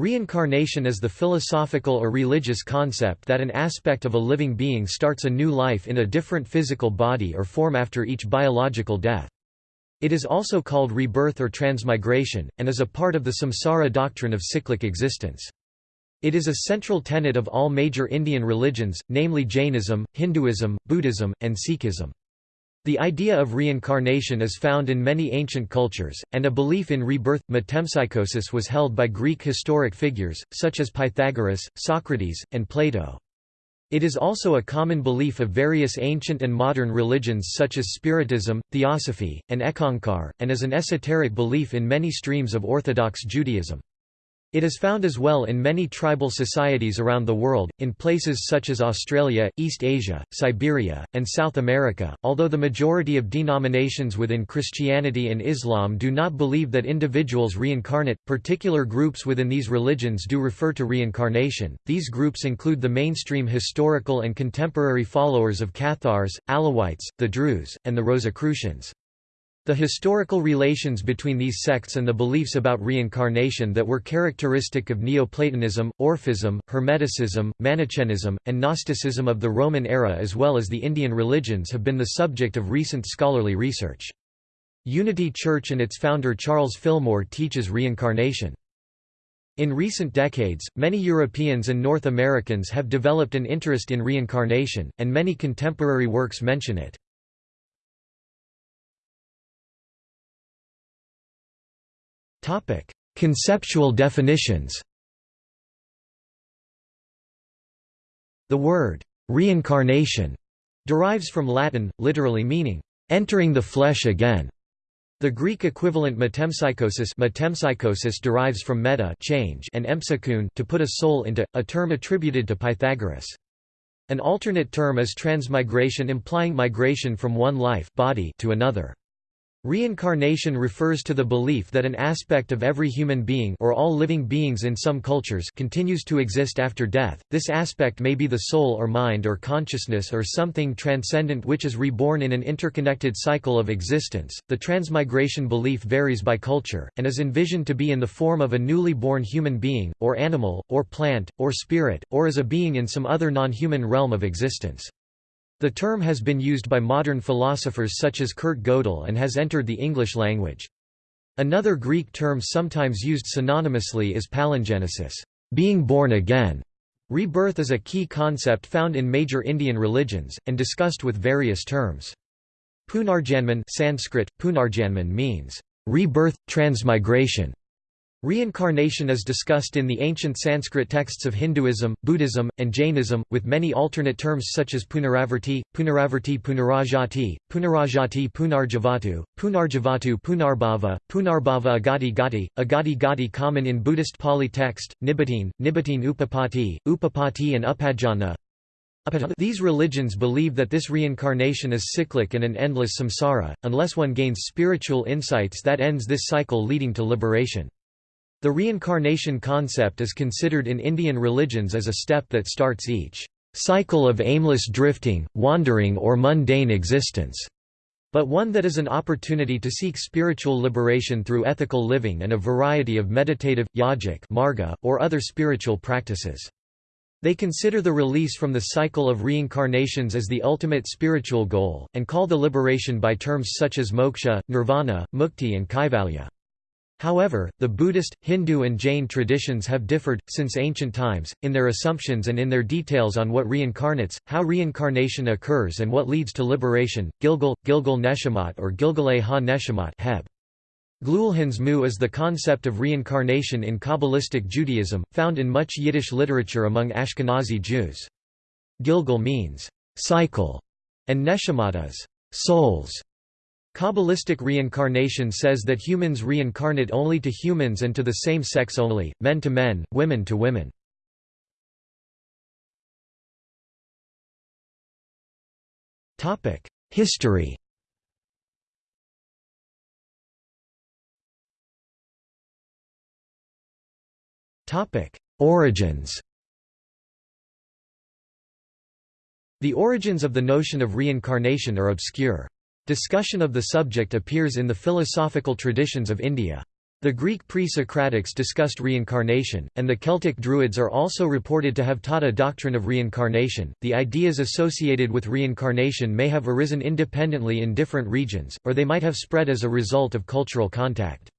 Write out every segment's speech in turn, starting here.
Reincarnation is the philosophical or religious concept that an aspect of a living being starts a new life in a different physical body or form after each biological death. It is also called rebirth or transmigration, and is a part of the samsara doctrine of cyclic existence. It is a central tenet of all major Indian religions, namely Jainism, Hinduism, Buddhism, and Sikhism. The idea of reincarnation is found in many ancient cultures, and a belief in rebirth, metempsychosis was held by Greek historic figures, such as Pythagoras, Socrates, and Plato. It is also a common belief of various ancient and modern religions such as Spiritism, Theosophy, and Eckankar, and is an esoteric belief in many streams of Orthodox Judaism. It is found as well in many tribal societies around the world, in places such as Australia, East Asia, Siberia, and South America. Although the majority of denominations within Christianity and Islam do not believe that individuals reincarnate, particular groups within these religions do refer to reincarnation. These groups include the mainstream historical and contemporary followers of Cathars, Alawites, the Druze, and the Rosicrucians. The historical relations between these sects and the beliefs about reincarnation that were characteristic of Neoplatonism, Orphism, Hermeticism, Manichaeism, and Gnosticism of the Roman era as well as the Indian religions have been the subject of recent scholarly research. Unity Church and its founder Charles Fillmore teaches reincarnation. In recent decades, many Europeans and North Americans have developed an interest in reincarnation, and many contemporary works mention it. Topic: Conceptual definitions. The word reincarnation derives from Latin, literally meaning entering the flesh again. The Greek equivalent metempsychosis, metempsychosis derives from meta change and empsychoun to put a soul into, a term attributed to Pythagoras. An alternate term is transmigration implying migration from one life body to another. Reincarnation refers to the belief that an aspect of every human being or all living beings in some cultures continues to exist after death. This aspect may be the soul or mind or consciousness or something transcendent which is reborn in an interconnected cycle of existence. The transmigration belief varies by culture and is envisioned to be in the form of a newly born human being or animal or plant or spirit or as a being in some other non-human realm of existence. The term has been used by modern philosophers such as Kurt Gödel and has entered the English language. Another Greek term sometimes used synonymously is palingenesis, being born again. Rebirth is a key concept found in major Indian religions, and discussed with various terms. Punarjanman Sanskrit, Punarjanman means, rebirth, transmigration, Reincarnation is discussed in the ancient Sanskrit texts of Hinduism, Buddhism, and Jainism, with many alternate terms such as punaravarti, punaravarti punarajati, punarajati punarjavatu, punarjavatu punarbhava, punarbhava agati gati, agati gati common in Buddhist Pali text, nibbitine, nibbitine upapati, upapati and upajjhana. These religions believe that this reincarnation is cyclic and an endless samsara, unless one gains spiritual insights that ends this cycle leading to liberation. The reincarnation concept is considered in Indian religions as a step that starts each cycle of aimless drifting, wandering or mundane existence, but one that is an opportunity to seek spiritual liberation through ethical living and a variety of meditative, yogic marga, or other spiritual practices. They consider the release from the cycle of reincarnations as the ultimate spiritual goal, and call the liberation by terms such as moksha, nirvana, mukti and kaivalya. However, the Buddhist, Hindu and Jain traditions have differed, since ancient times, in their assumptions and in their details on what reincarnates, how reincarnation occurs and what leads to liberation. Gilgal, Gilgal Neshamat or Gilgale ha-Neshamat Heb. Glulhans mu is the concept of reincarnation in Kabbalistic Judaism, found in much Yiddish literature among Ashkenazi Jews. Gilgal means, cycle, and Neshamat is, souls. Kabbalistic reincarnation says that humans reincarnate only to humans and to the same sex only, men to men, women to women. History Origins The origins of the notion of reincarnation are obscure. Discussion of the subject appears in the philosophical traditions of India. The Greek pre-Socratics discussed reincarnation, and the Celtic Druids are also reported to have taught a doctrine of reincarnation. The ideas associated with reincarnation may have arisen independently in different regions, or they might have spread as a result of cultural contact.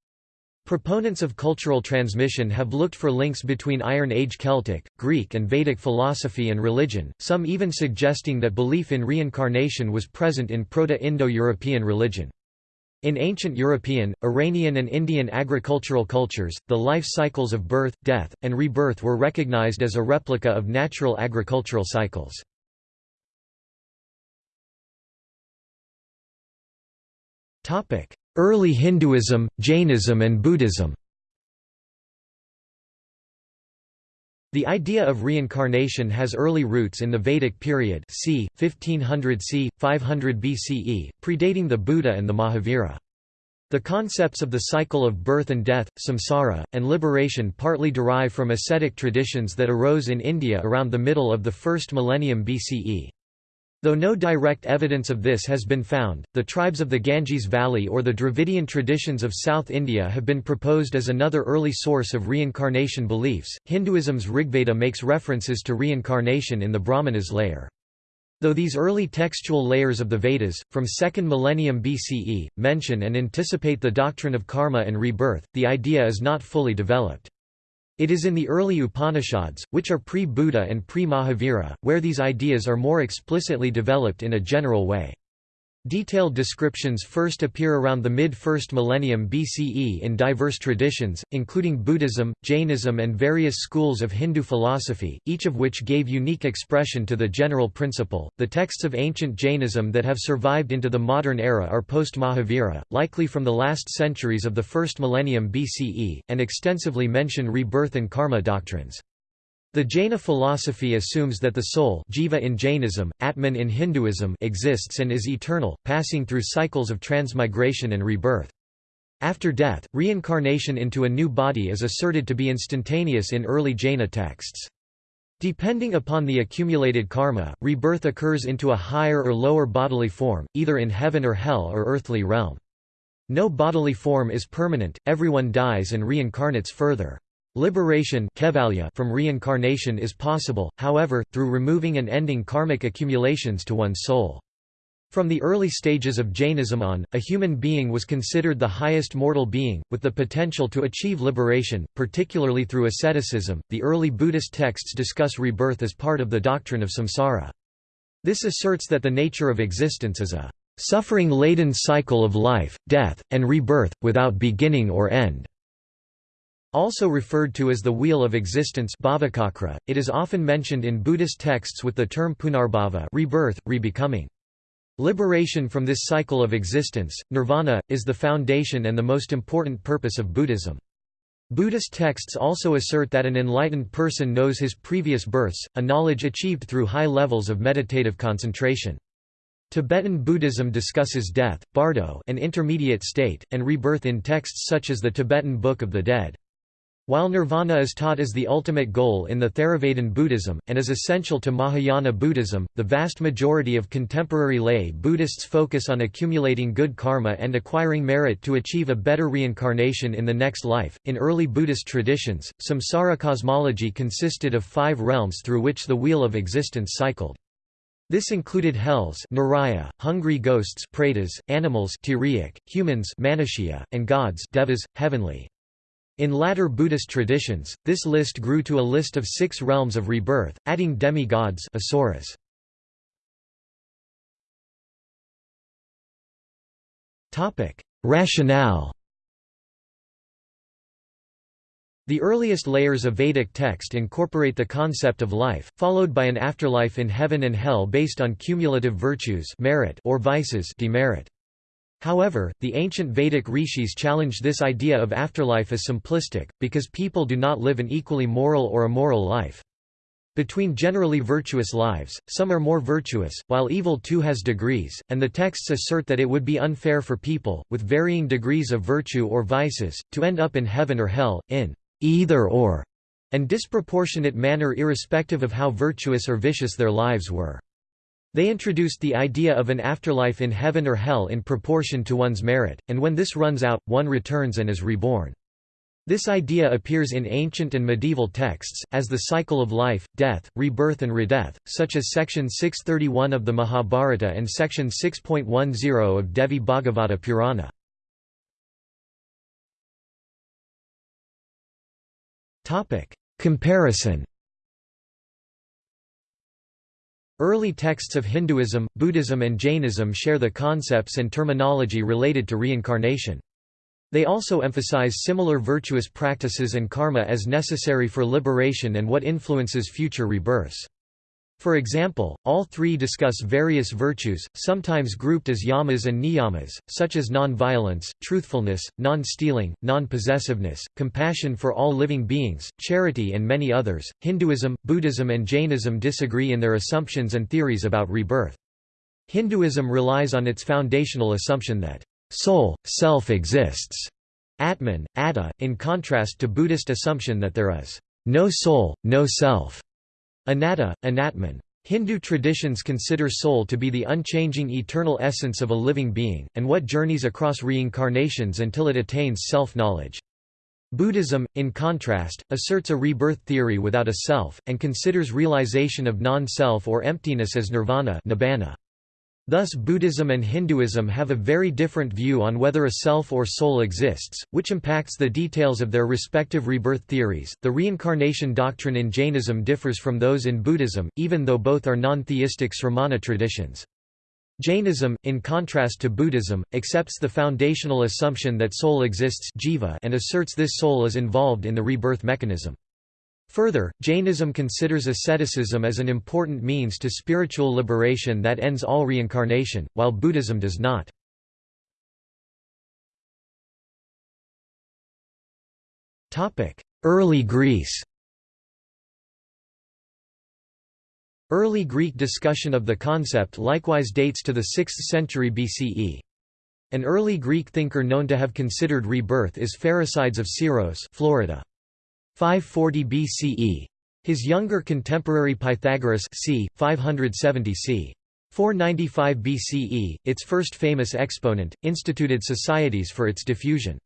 Proponents of cultural transmission have looked for links between Iron Age Celtic, Greek and Vedic philosophy and religion, some even suggesting that belief in reincarnation was present in Proto-Indo-European religion. In ancient European, Iranian and Indian agricultural cultures, the life cycles of birth, death, and rebirth were recognized as a replica of natural agricultural cycles. Early Hinduism, Jainism and Buddhism The idea of reincarnation has early roots in the Vedic period c. 1500 c. 500 BCE, predating the Buddha and the Mahavira. The concepts of the cycle of birth and death, samsara, and liberation partly derive from ascetic traditions that arose in India around the middle of the first millennium BCE. Though no direct evidence of this has been found, the tribes of the Ganges Valley or the Dravidian traditions of South India have been proposed as another early source of reincarnation beliefs. Hinduism's Rigveda makes references to reincarnation in the Brahmanas layer. Though these early textual layers of the Vedas, from 2nd millennium BCE, mention and anticipate the doctrine of karma and rebirth, the idea is not fully developed. It is in the early Upanishads, which are pre-Buddha and pre-Mahavira, where these ideas are more explicitly developed in a general way. Detailed descriptions first appear around the mid-1st millennium BCE in diverse traditions, including Buddhism, Jainism and various schools of Hindu philosophy, each of which gave unique expression to the general principle. The texts of ancient Jainism that have survived into the modern era are post-Mahavira, likely from the last centuries of the first millennium BCE, and extensively mention rebirth and karma doctrines. The Jaina philosophy assumes that the soul jiva in Jainism, Atman in Hinduism exists and is eternal, passing through cycles of transmigration and rebirth. After death, reincarnation into a new body is asserted to be instantaneous in early Jaina texts. Depending upon the accumulated karma, rebirth occurs into a higher or lower bodily form, either in heaven or hell or earthly realm. No bodily form is permanent, everyone dies and reincarnates further. Liberation from reincarnation is possible, however, through removing and ending karmic accumulations to one's soul. From the early stages of Jainism on, a human being was considered the highest mortal being, with the potential to achieve liberation, particularly through asceticism. The early Buddhist texts discuss rebirth as part of the doctrine of samsara. This asserts that the nature of existence is a suffering-laden cycle of life, death, and rebirth, without beginning or end. Also referred to as the Wheel of Existence it is often mentioned in Buddhist texts with the term punarbhava rebirth, rebecoming. Liberation from this cycle of existence, nirvana, is the foundation and the most important purpose of Buddhism. Buddhist texts also assert that an enlightened person knows his previous births, a knowledge achieved through high levels of meditative concentration. Tibetan Buddhism discusses death, bardo an intermediate state, and rebirth in texts such as the Tibetan Book of the Dead. While nirvana is taught as the ultimate goal in the Theravadan Buddhism, and is essential to Mahayana Buddhism, the vast majority of contemporary lay Buddhists focus on accumulating good karma and acquiring merit to achieve a better reincarnation in the next life. In early Buddhist traditions, samsara cosmology consisted of five realms through which the wheel of existence cycled. This included hells Naraya, hungry ghosts pretas, animals humans and gods devas, heavenly. In latter Buddhist traditions, this list grew to a list of six realms of rebirth, adding demigods asuras. Rationale The earliest layers of Vedic text incorporate the concept of life, followed by an afterlife in heaven and hell based on cumulative virtues merit or vices demerit. However, the ancient Vedic rishis challenged this idea of afterlife as simplistic, because people do not live an equally moral or immoral life. Between generally virtuous lives, some are more virtuous, while evil too has degrees, and the texts assert that it would be unfair for people, with varying degrees of virtue or vices, to end up in heaven or hell, in either or, and disproportionate manner irrespective of how virtuous or vicious their lives were. They introduced the idea of an afterlife in heaven or hell in proportion to one's merit, and when this runs out, one returns and is reborn. This idea appears in ancient and medieval texts, as the cycle of life, death, rebirth and redeath, such as section 631 of the Mahabharata and section 6.10 of Devi Bhagavata Purana. Comparison Early texts of Hinduism, Buddhism and Jainism share the concepts and terminology related to reincarnation. They also emphasize similar virtuous practices and karma as necessary for liberation and what influences future rebirths. For example, all three discuss various virtues, sometimes grouped as yamas and niyamas, such as non-violence, truthfulness, non-stealing, non-possessiveness, compassion for all living beings, charity and many others. Hinduism, Buddhism and Jainism disagree in their assumptions and theories about rebirth. Hinduism relies on its foundational assumption that soul, self exists, Atman, Atta, in contrast to Buddhist assumption that there is no soul, no self, anatta, anatman. Hindu traditions consider soul to be the unchanging eternal essence of a living being, and what journeys across reincarnations until it attains self-knowledge. Buddhism, in contrast, asserts a rebirth theory without a self, and considers realization of non-self or emptiness as nirvana nibbana. Thus Buddhism and Hinduism have a very different view on whether a self or soul exists, which impacts the details of their respective rebirth theories. The reincarnation doctrine in Jainism differs from those in Buddhism, even though both are non-theistic sramana traditions. Jainism, in contrast to Buddhism, accepts the foundational assumption that soul exists jiva and asserts this soul is involved in the rebirth mechanism. Further, Jainism considers asceticism as an important means to spiritual liberation that ends all reincarnation, while Buddhism does not. Early Greece Early Greek discussion of the concept likewise dates to the 6th century BCE. An early Greek thinker known to have considered rebirth is Pherecydes of Syros Florida. 540 BCE. His younger contemporary Pythagoras c. 570 c. 495 BCE, its first famous exponent, instituted societies for its diffusion.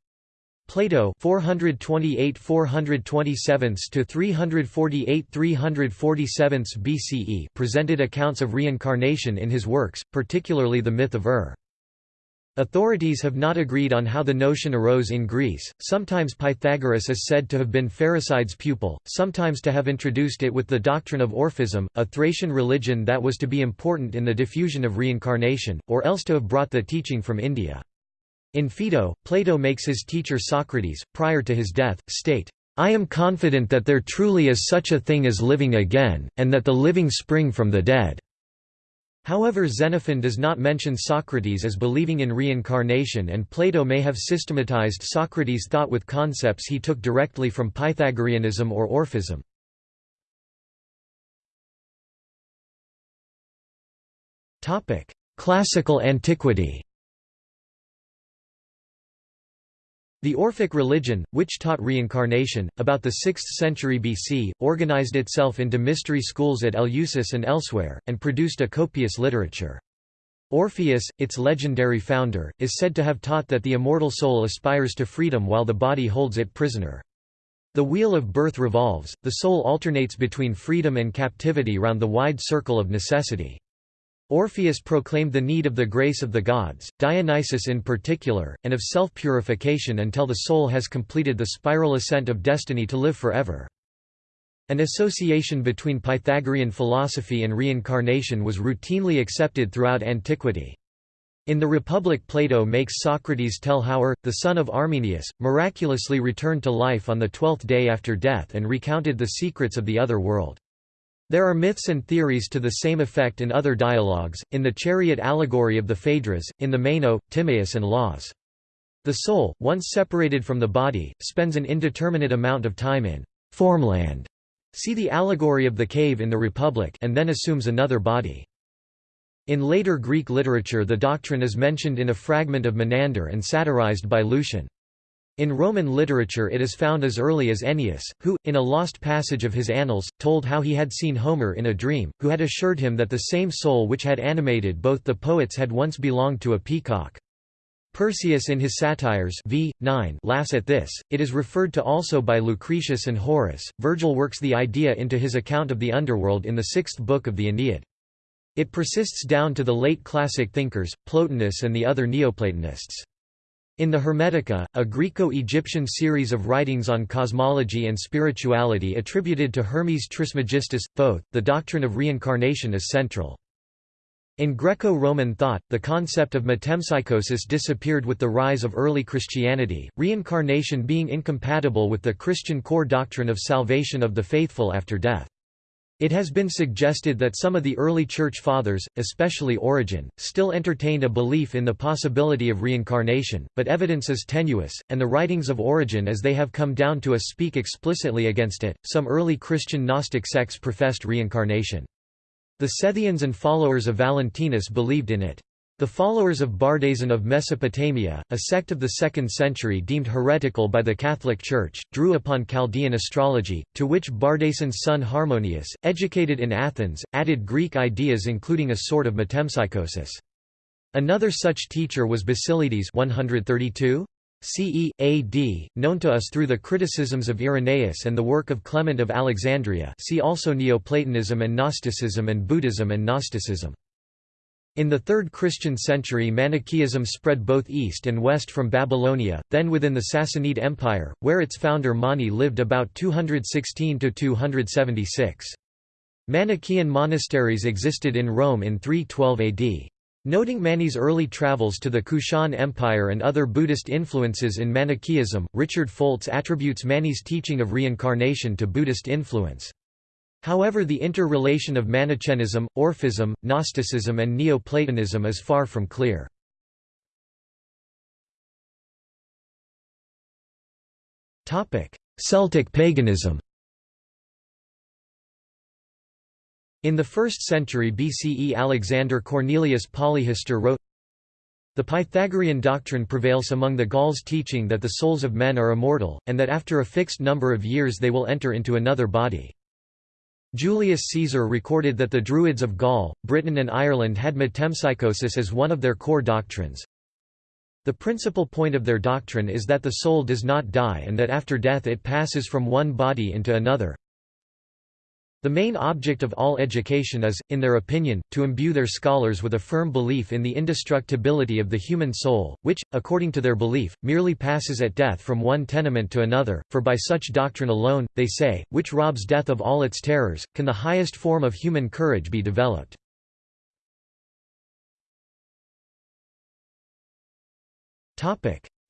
Plato 428 427 to 348 347 BCE presented accounts of reincarnation in his works, particularly the myth of Ur. Authorities have not agreed on how the notion arose in Greece, sometimes Pythagoras is said to have been Pherecydes' pupil, sometimes to have introduced it with the doctrine of Orphism, a Thracian religion that was to be important in the diffusion of reincarnation, or else to have brought the teaching from India. In Phaedo, Plato makes his teacher Socrates, prior to his death, state, "'I am confident that there truly is such a thing as living again, and that the living spring from the dead.' However Xenophon does not mention Socrates as believing in reincarnation and Plato may have systematized Socrates' thought with concepts he took directly from Pythagoreanism or Orphism. Classical antiquity The Orphic religion, which taught reincarnation, about the 6th century BC, organized itself into mystery schools at Eleusis and elsewhere, and produced a copious literature. Orpheus, its legendary founder, is said to have taught that the immortal soul aspires to freedom while the body holds it prisoner. The wheel of birth revolves, the soul alternates between freedom and captivity round the wide circle of necessity. Orpheus proclaimed the need of the grace of the gods, Dionysus in particular, and of self-purification until the soul has completed the spiral ascent of destiny to live forever. An association between Pythagorean philosophy and reincarnation was routinely accepted throughout antiquity. In the Republic Plato makes Socrates tell how Ur, the son of Armenius, miraculously returned to life on the twelfth day after death and recounted the secrets of the other world. There are myths and theories to the same effect in other dialogues, in the chariot allegory of the Phaedrus, in the Meno, Timaeus and Laws. The soul, once separated from the body, spends an indeterminate amount of time in formland. See the allegory of the cave in the Republic and then assumes another body. In later Greek literature the doctrine is mentioned in a fragment of Menander and satirized by Lucian. In Roman literature it is found as early as Ennius, who, in a lost passage of his Annals, told how he had seen Homer in a dream, who had assured him that the same soul which had animated both the poets had once belonged to a peacock. Persius in his Satires v. 9 laughs at this, it is referred to also by Lucretius and Horace. Virgil works the idea into his account of the underworld in the sixth book of the Aeneid. It persists down to the late classic thinkers, Plotinus and the other Neoplatonists. In the Hermetica, a Greco-Egyptian series of writings on cosmology and spirituality attributed to Hermes Trismegistus, Thoth, the doctrine of reincarnation is central. In Greco-Roman thought, the concept of metempsychosis disappeared with the rise of early Christianity, reincarnation being incompatible with the Christian core doctrine of salvation of the faithful after death. It has been suggested that some of the early Church Fathers, especially Origen, still entertained a belief in the possibility of reincarnation, but evidence is tenuous, and the writings of Origen as they have come down to us speak explicitly against it. Some early Christian Gnostic sects professed reincarnation. The Sethians and followers of Valentinus believed in it. The followers of Bardaisan of Mesopotamia, a sect of the 2nd century deemed heretical by the Catholic Church, drew upon Chaldean astrology, to which Bardaisan's son Harmonius, educated in Athens, added Greek ideas including a sort of metempsychosis. Another such teacher was Basilides 132? CE, AD, known to us through the criticisms of Irenaeus and the work of Clement of Alexandria see also Neoplatonism and Gnosticism and Buddhism and Gnosticism. In the 3rd Christian century Manichaeism spread both east and west from Babylonia, then within the Sassanid Empire, where its founder Mani lived about 216–276. Manichaean monasteries existed in Rome in 312 AD. Noting Mani's early travels to the Kushan Empire and other Buddhist influences in Manichaeism, Richard Foltz attributes Mani's teaching of reincarnation to Buddhist influence. However the interrelation of Manichaeism, Orphism, Gnosticism and Neoplatonism is far from clear. Celtic paganism In the 1st century BCE Alexander Cornelius Polyhistor wrote, The Pythagorean doctrine prevails among the Gauls teaching that the souls of men are immortal, and that after a fixed number of years they will enter into another body. Julius Caesar recorded that the Druids of Gaul, Britain and Ireland had metempsychosis as one of their core doctrines. The principal point of their doctrine is that the soul does not die and that after death it passes from one body into another. The main object of all education is, in their opinion, to imbue their scholars with a firm belief in the indestructibility of the human soul, which, according to their belief, merely passes at death from one tenement to another, for by such doctrine alone, they say, which robs death of all its terrors, can the highest form of human courage be developed.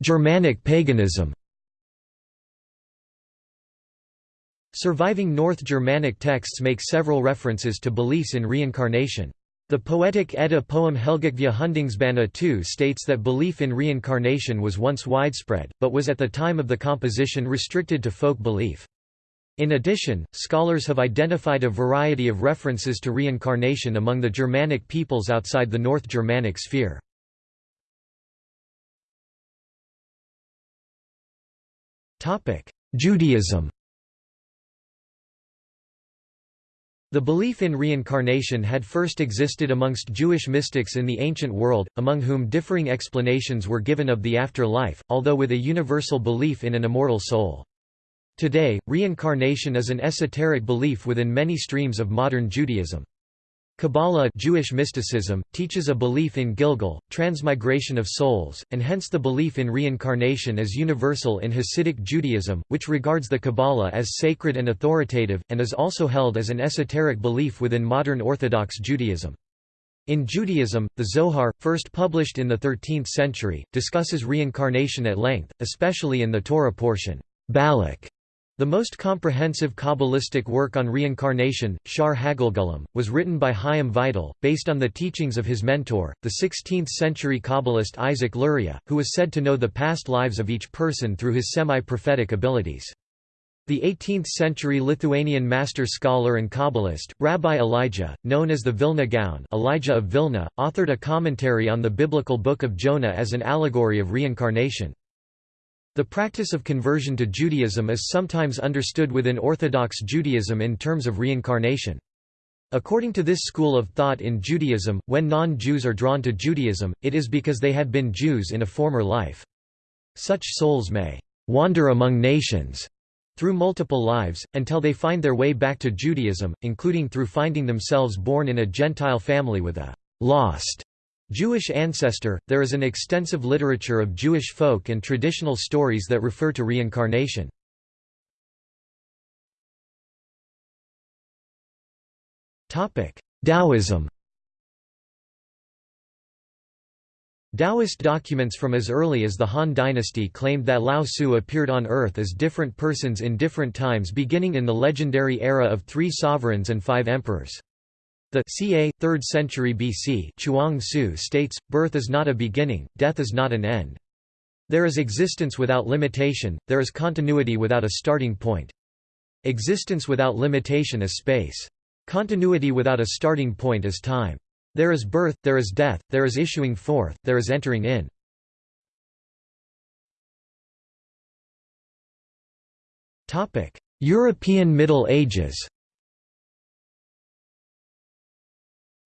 Germanic paganism Surviving North Germanic texts make several references to beliefs in reincarnation. The poetic Edda poem Helgakviða Hundingsbana II states that belief in reincarnation was once widespread, but was at the time of the composition restricted to folk belief. In addition, scholars have identified a variety of references to reincarnation among the Germanic peoples outside the North Germanic sphere. Judaism The belief in reincarnation had first existed amongst Jewish mystics in the ancient world, among whom differing explanations were given of the afterlife, although with a universal belief in an immortal soul. Today, reincarnation is an esoteric belief within many streams of modern Judaism. Kabbalah Jewish mysticism, teaches a belief in Gilgal, transmigration of souls, and hence the belief in reincarnation is universal in Hasidic Judaism, which regards the Kabbalah as sacred and authoritative, and is also held as an esoteric belief within modern Orthodox Judaism. In Judaism, the Zohar, first published in the 13th century, discusses reincarnation at length, especially in the Torah portion. Balak the most comprehensive Kabbalistic work on reincarnation, Shar Hagalgalim, was written by Chaim Vital, based on the teachings of his mentor, the 16th-century Kabbalist Isaac Luria, who was said to know the past lives of each person through his semi-prophetic abilities. The 18th-century Lithuanian master scholar and Kabbalist, Rabbi Elijah, known as the Vilna Gaon Elijah of Vilna, authored a commentary on the biblical Book of Jonah as an allegory of reincarnation. The practice of conversion to Judaism is sometimes understood within Orthodox Judaism in terms of reincarnation. According to this school of thought in Judaism, when non-Jews are drawn to Judaism, it is because they had been Jews in a former life. Such souls may wander among nations through multiple lives, until they find their way back to Judaism, including through finding themselves born in a Gentile family with a lost Jewish ancestor. There is an extensive literature of Jewish folk and traditional stories that refer to reincarnation. Taoism Taoist documents from as early as the Han dynasty claimed that Lao Tzu appeared on earth as different persons in different times beginning in the legendary era of three sovereigns and five emperors. The ca. 3rd century BC Chuang Tzu states, birth is not a beginning, death is not an end. There is existence without limitation, there is continuity without a starting point. Existence without limitation is space. Continuity without a starting point is time. There is birth, there is death, there is issuing forth, there is entering in. European Middle Ages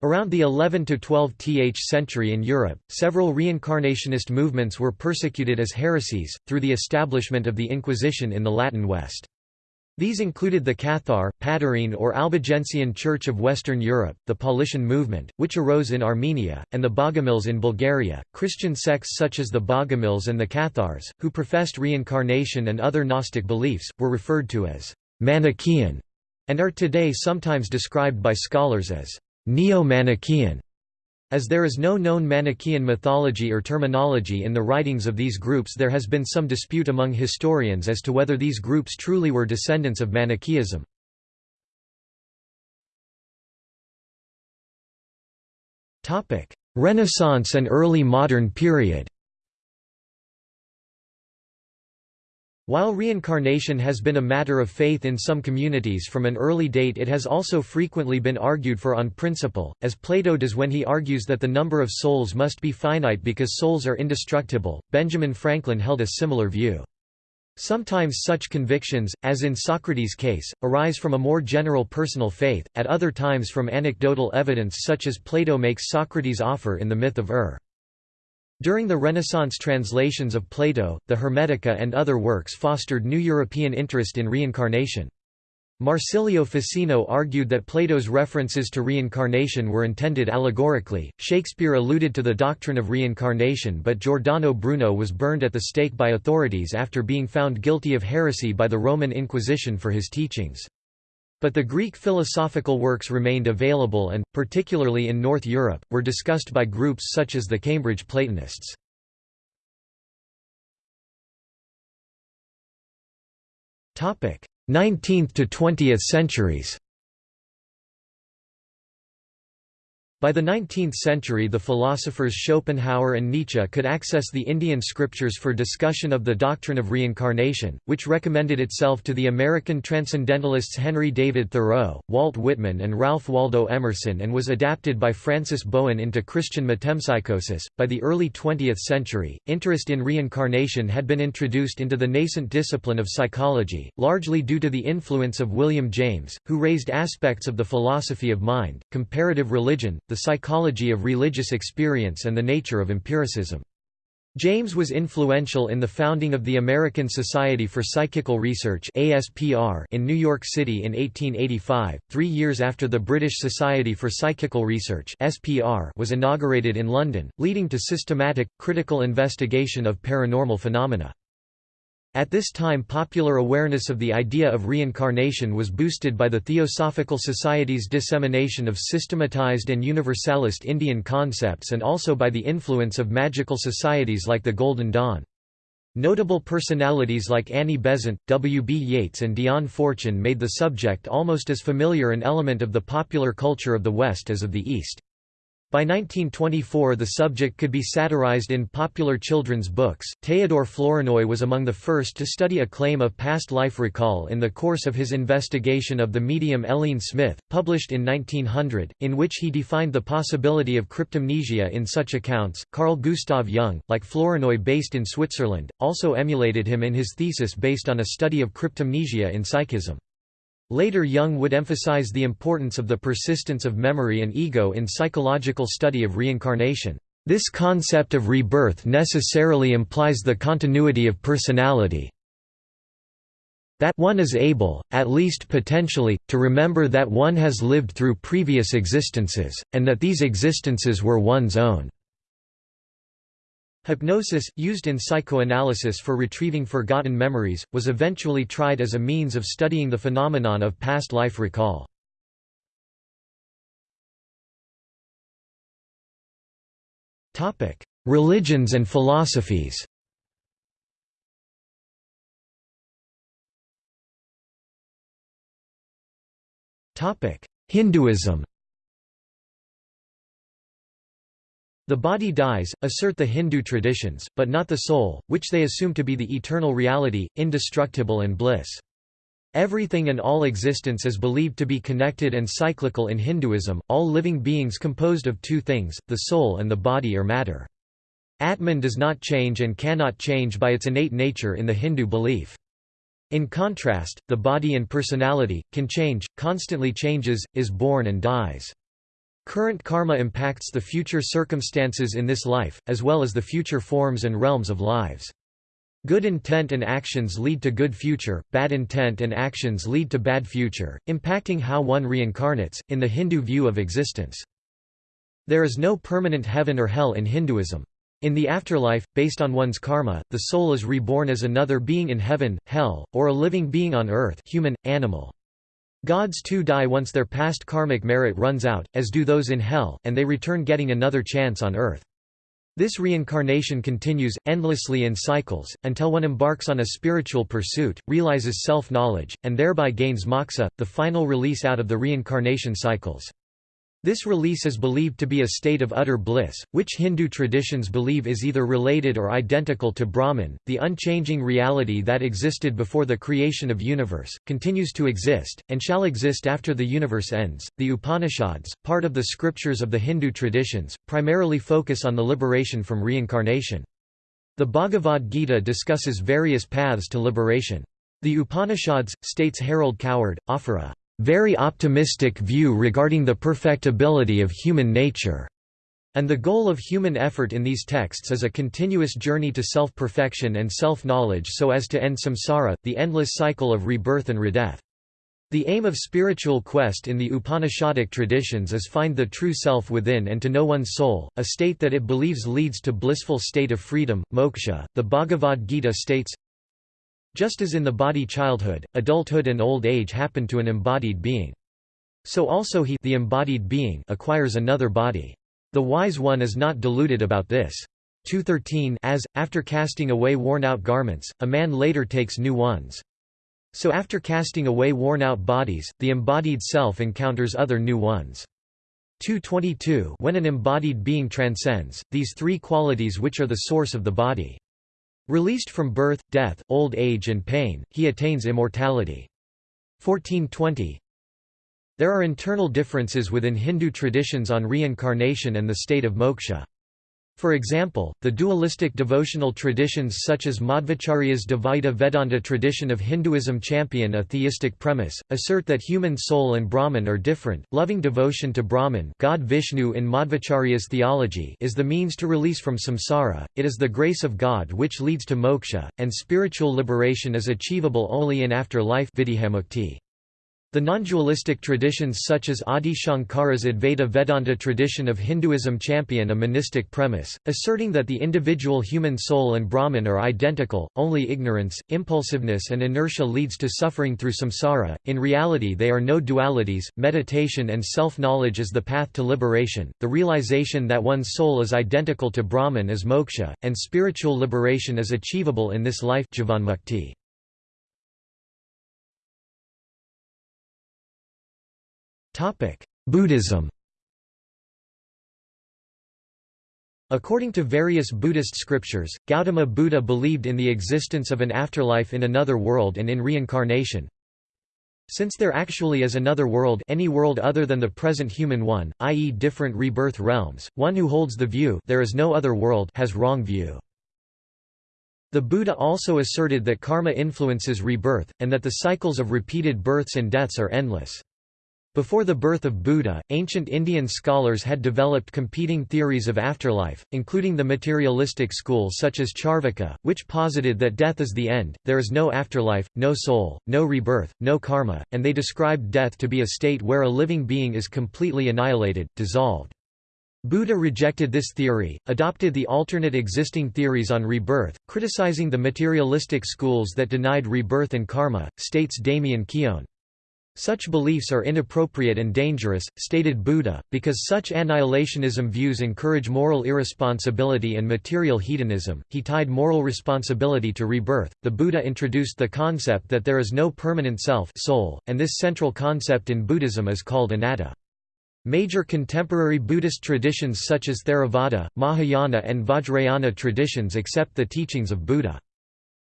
Around the 11 to 12th century in Europe, several reincarnationist movements were persecuted as heresies, through the establishment of the Inquisition in the Latin West. These included the Cathar, Patarine or Albigensian Church of Western Europe, the Paulician movement, which arose in Armenia, and the Bogomils in Bulgaria. Christian sects such as the Bogomils and the Cathars, who professed reincarnation and other Gnostic beliefs, were referred to as Manichaean, and are today sometimes described by scholars as Neo-Manichaean. As there is no known Manichaean mythology or terminology in the writings of these groups there has been some dispute among historians as to whether these groups truly were descendants of Manichaeism. Renaissance and early modern period While reincarnation has been a matter of faith in some communities from an early date it has also frequently been argued for on principle, as Plato does when he argues that the number of souls must be finite because souls are indestructible. Benjamin Franklin held a similar view. Sometimes such convictions, as in Socrates' case, arise from a more general personal faith, at other times from anecdotal evidence such as Plato makes Socrates' offer in the myth of Ur. During the Renaissance translations of Plato, the Hermetica and other works fostered new European interest in reincarnation. Marsilio Ficino argued that Plato's references to reincarnation were intended allegorically. Shakespeare alluded to the doctrine of reincarnation, but Giordano Bruno was burned at the stake by authorities after being found guilty of heresy by the Roman Inquisition for his teachings. But the Greek philosophical works remained available and, particularly in North Europe, were discussed by groups such as the Cambridge Platonists. Topic: Nineteenth to twentieth centuries By the 19th century the philosophers Schopenhauer and Nietzsche could access the Indian scriptures for discussion of the doctrine of reincarnation, which recommended itself to the American transcendentalists Henry David Thoreau, Walt Whitman and Ralph Waldo Emerson and was adapted by Francis Bowen into Christian metempsychosis. By the early 20th century, interest in reincarnation had been introduced into the nascent discipline of psychology, largely due to the influence of William James, who raised aspects of the philosophy of mind, comparative religion, the psychology of religious experience and the nature of empiricism. James was influential in the founding of the American Society for Psychical Research in New York City in 1885, three years after the British Society for Psychical Research was inaugurated in London, leading to systematic, critical investigation of paranormal phenomena. At this time popular awareness of the idea of reincarnation was boosted by the Theosophical Society's dissemination of systematized and universalist Indian concepts and also by the influence of magical societies like the Golden Dawn. Notable personalities like Annie Besant, W. B. Yeats and Dion Fortune made the subject almost as familiar an element of the popular culture of the West as of the East. By 1924 the subject could be satirized in popular children's books. Theodore Flournoy was among the first to study a claim of past life recall in the course of his investigation of the medium Hélène Smith, published in 1900, in which he defined the possibility of cryptomnesia in such accounts. Carl Gustav Jung, like Flournoy based in Switzerland, also emulated him in his thesis based on a study of cryptomnesia in psychism. Later Jung would emphasize the importance of the persistence of memory and ego in psychological study of reincarnation. This concept of rebirth necessarily implies the continuity of personality, that one is able, at least potentially, to remember that one has lived through previous existences, and that these existences were one's own. Hypnosis, used in psychoanalysis for retrieving forgotten memories, was eventually tried as a means of studying the phenomenon of past life recall. Religions and philosophies Hinduism The body dies, assert the Hindu traditions, but not the soul, which they assume to be the eternal reality, indestructible and bliss. Everything and all existence is believed to be connected and cyclical in Hinduism, all living beings composed of two things, the soul and the body or matter. Atman does not change and cannot change by its innate nature in the Hindu belief. In contrast, the body and personality, can change, constantly changes, is born and dies. Current karma impacts the future circumstances in this life, as well as the future forms and realms of lives. Good intent and actions lead to good future, bad intent and actions lead to bad future, impacting how one reincarnates, in the Hindu view of existence. There is no permanent heaven or hell in Hinduism. In the afterlife, based on one's karma, the soul is reborn as another being in heaven, hell, or a living being on earth human, animal. Gods too die once their past karmic merit runs out, as do those in hell, and they return getting another chance on earth. This reincarnation continues, endlessly in cycles, until one embarks on a spiritual pursuit, realizes self-knowledge, and thereby gains moksha, the final release out of the reincarnation cycles. This release is believed to be a state of utter bliss, which Hindu traditions believe is either related or identical to Brahman, the unchanging reality that existed before the creation of universe, continues to exist, and shall exist after the universe ends. The Upanishads, part of the scriptures of the Hindu traditions, primarily focus on the liberation from reincarnation. The Bhagavad Gita discusses various paths to liberation. The Upanishads, states Harold Coward, offer a very optimistic view regarding the perfectibility of human nature, and the goal of human effort in these texts is a continuous journey to self-perfection and self-knowledge so as to end samsara, the endless cycle of rebirth and redeath. The aim of spiritual quest in the Upanishadic traditions is find the true self within and to know one's soul, a state that it believes leads to blissful state of freedom, moksha. The Bhagavad Gita states, just as in the body childhood, adulthood and old age happen to an embodied being. So also he the embodied being acquires another body. The wise one is not deluded about this. 213 As, after casting away worn-out garments, a man later takes new ones. So after casting away worn-out bodies, the embodied self encounters other new ones. 222 When an embodied being transcends, these three qualities which are the source of the body. Released from birth, death, old age and pain, he attains immortality. 1420 There are internal differences within Hindu traditions on reincarnation and the state of moksha. For example, the dualistic devotional traditions such as Madhvacharya's Dvaita Vedanta tradition of Hinduism champion a theistic premise, assert that human soul and Brahman are different. Loving devotion to Brahman God Vishnu in Madhvacharya's theology is the means to release from samsara, it is the grace of God which leads to moksha, and spiritual liberation is achievable only in after-life the non-dualistic traditions such as Adi Shankara's Advaita Vedanta tradition of Hinduism champion a monistic premise, asserting that the individual human soul and Brahman are identical, only ignorance, impulsiveness and inertia leads to suffering through samsara, in reality they are no dualities, meditation and self-knowledge is the path to liberation, the realization that one's soul is identical to Brahman is moksha, and spiritual liberation is achievable in this life Jivanmukti. Buddhism According to various Buddhist scriptures, Gautama Buddha believed in the existence of an afterlife in another world and in reincarnation. Since there actually is another world any world other than the present human one, i.e. different rebirth realms, one who holds the view there is no other world has wrong view. The Buddha also asserted that karma influences rebirth, and that the cycles of repeated births and deaths are endless. Before the birth of Buddha, ancient Indian scholars had developed competing theories of afterlife, including the materialistic school such as Charvaka, which posited that death is the end, there is no afterlife, no soul, no rebirth, no karma, and they described death to be a state where a living being is completely annihilated, dissolved. Buddha rejected this theory, adopted the alternate existing theories on rebirth, criticizing the materialistic schools that denied rebirth and karma, states Damien Keown. Such beliefs are inappropriate and dangerous, stated Buddha, because such annihilationism views encourage moral irresponsibility and material hedonism. He tied moral responsibility to rebirth. The Buddha introduced the concept that there is no permanent self, soul, and this central concept in Buddhism is called anatta. Major contemporary Buddhist traditions such as Theravada, Mahayana and Vajrayana traditions accept the teachings of Buddha.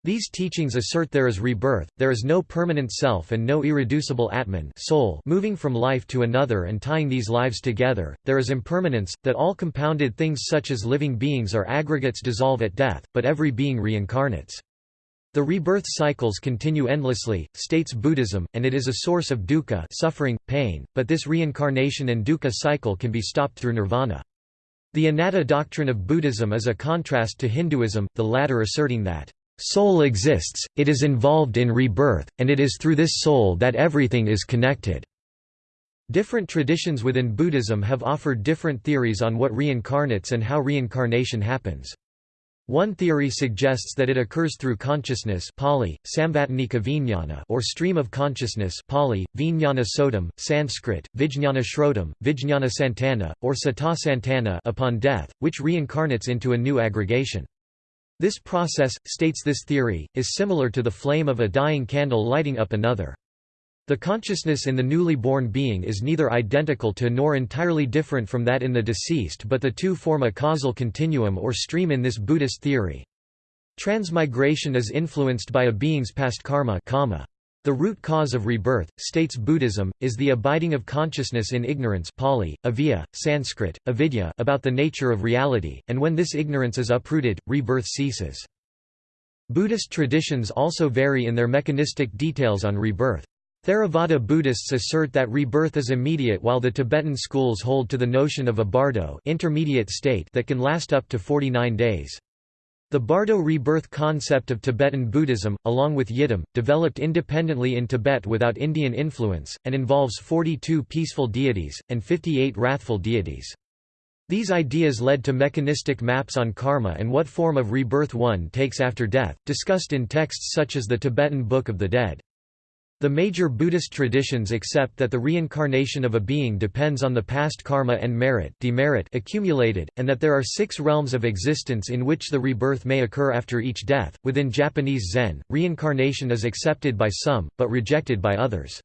These teachings assert there is rebirth, there is no permanent self and no irreducible Atman soul moving from life to another and tying these lives together, there is impermanence, that all compounded things such as living beings are aggregates dissolve at death, but every being reincarnates. The rebirth cycles continue endlessly, states Buddhism, and it is a source of dukkha suffering, pain, but this reincarnation and dukkha cycle can be stopped through nirvana. The anatta doctrine of Buddhism is a contrast to Hinduism, the latter asserting that, "...soul exists, it is involved in rebirth, and it is through this soul that everything is connected." Different traditions within Buddhism have offered different theories on what reincarnates and how reincarnation happens. One theory suggests that it occurs through consciousness Pali, vijnana or stream of consciousness Pali, Vijnana Sanskrit, Vijnana Shrodam, Vijnana Santana, or Sata Santana upon death, which reincarnates into a new aggregation. This process, states this theory, is similar to the flame of a dying candle lighting up another. The consciousness in the newly born being is neither identical to nor entirely different from that in the deceased but the two form a causal continuum or stream in this Buddhist theory. Transmigration is influenced by a being's past karma The root cause of rebirth, states Buddhism, is the abiding of consciousness in ignorance Pali, avijja, Sanskrit, avidya about the nature of reality, and when this ignorance is uprooted, rebirth ceases. Buddhist traditions also vary in their mechanistic details on rebirth. Theravada Buddhists assert that rebirth is immediate while the Tibetan schools hold to the notion of a bardo intermediate state that can last up to 49 days. The bardo rebirth concept of Tibetan Buddhism, along with Yidam, developed independently in Tibet without Indian influence, and involves 42 peaceful deities, and 58 wrathful deities. These ideas led to mechanistic maps on karma and what form of rebirth one takes after death, discussed in texts such as the Tibetan Book of the Dead. The major Buddhist traditions accept that the reincarnation of a being depends on the past karma and merit demerit accumulated, and that there are six realms of existence in which the rebirth may occur after each death. Within Japanese Zen, reincarnation is accepted by some, but rejected by others.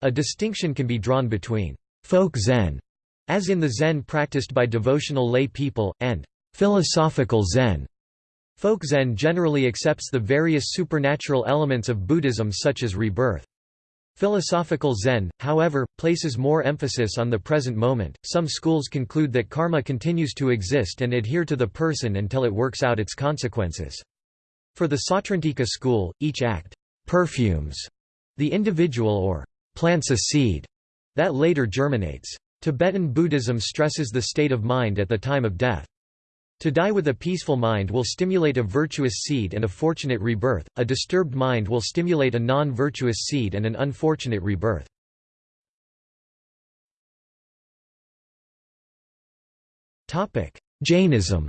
A distinction can be drawn between folk Zen, as in the Zen practiced by devotional lay people, and philosophical Zen, Folk Zen generally accepts the various supernatural elements of Buddhism such as rebirth. Philosophical Zen, however, places more emphasis on the present moment. Some schools conclude that karma continues to exist and adhere to the person until it works out its consequences. For the Sautrantika school, each act perfumes the individual or plants a seed that later germinates. Tibetan Buddhism stresses the state of mind at the time of death. To die with a peaceful mind will stimulate a virtuous seed and a fortunate rebirth, a disturbed mind will stimulate a non-virtuous seed and an unfortunate rebirth. Jainism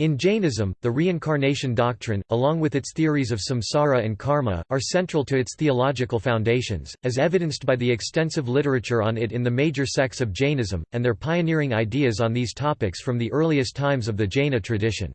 In Jainism, the reincarnation doctrine, along with its theories of samsara and karma, are central to its theological foundations, as evidenced by the extensive literature on it in the major sects of Jainism, and their pioneering ideas on these topics from the earliest times of the Jaina tradition.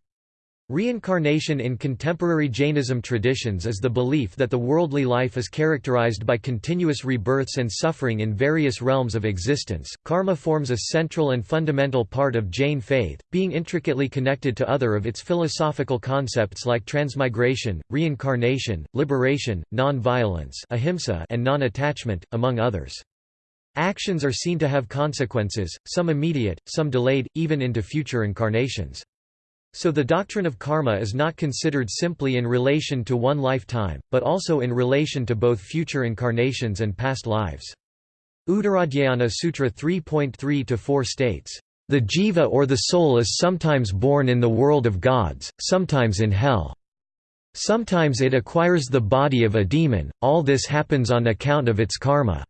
Reincarnation in contemporary Jainism traditions is the belief that the worldly life is characterized by continuous rebirths and suffering in various realms of existence. Karma forms a central and fundamental part of Jain faith, being intricately connected to other of its philosophical concepts like transmigration, reincarnation, liberation, non-violence, ahimsa, and non-attachment, among others. Actions are seen to have consequences, some immediate, some delayed, even into future incarnations. So the doctrine of karma is not considered simply in relation to one lifetime, but also in relation to both future incarnations and past lives. Uttarajnana Sutra 3.3-4 states, "...the jiva or the soul is sometimes born in the world of gods, sometimes in hell. Sometimes it acquires the body of a demon, all this happens on account of its karma.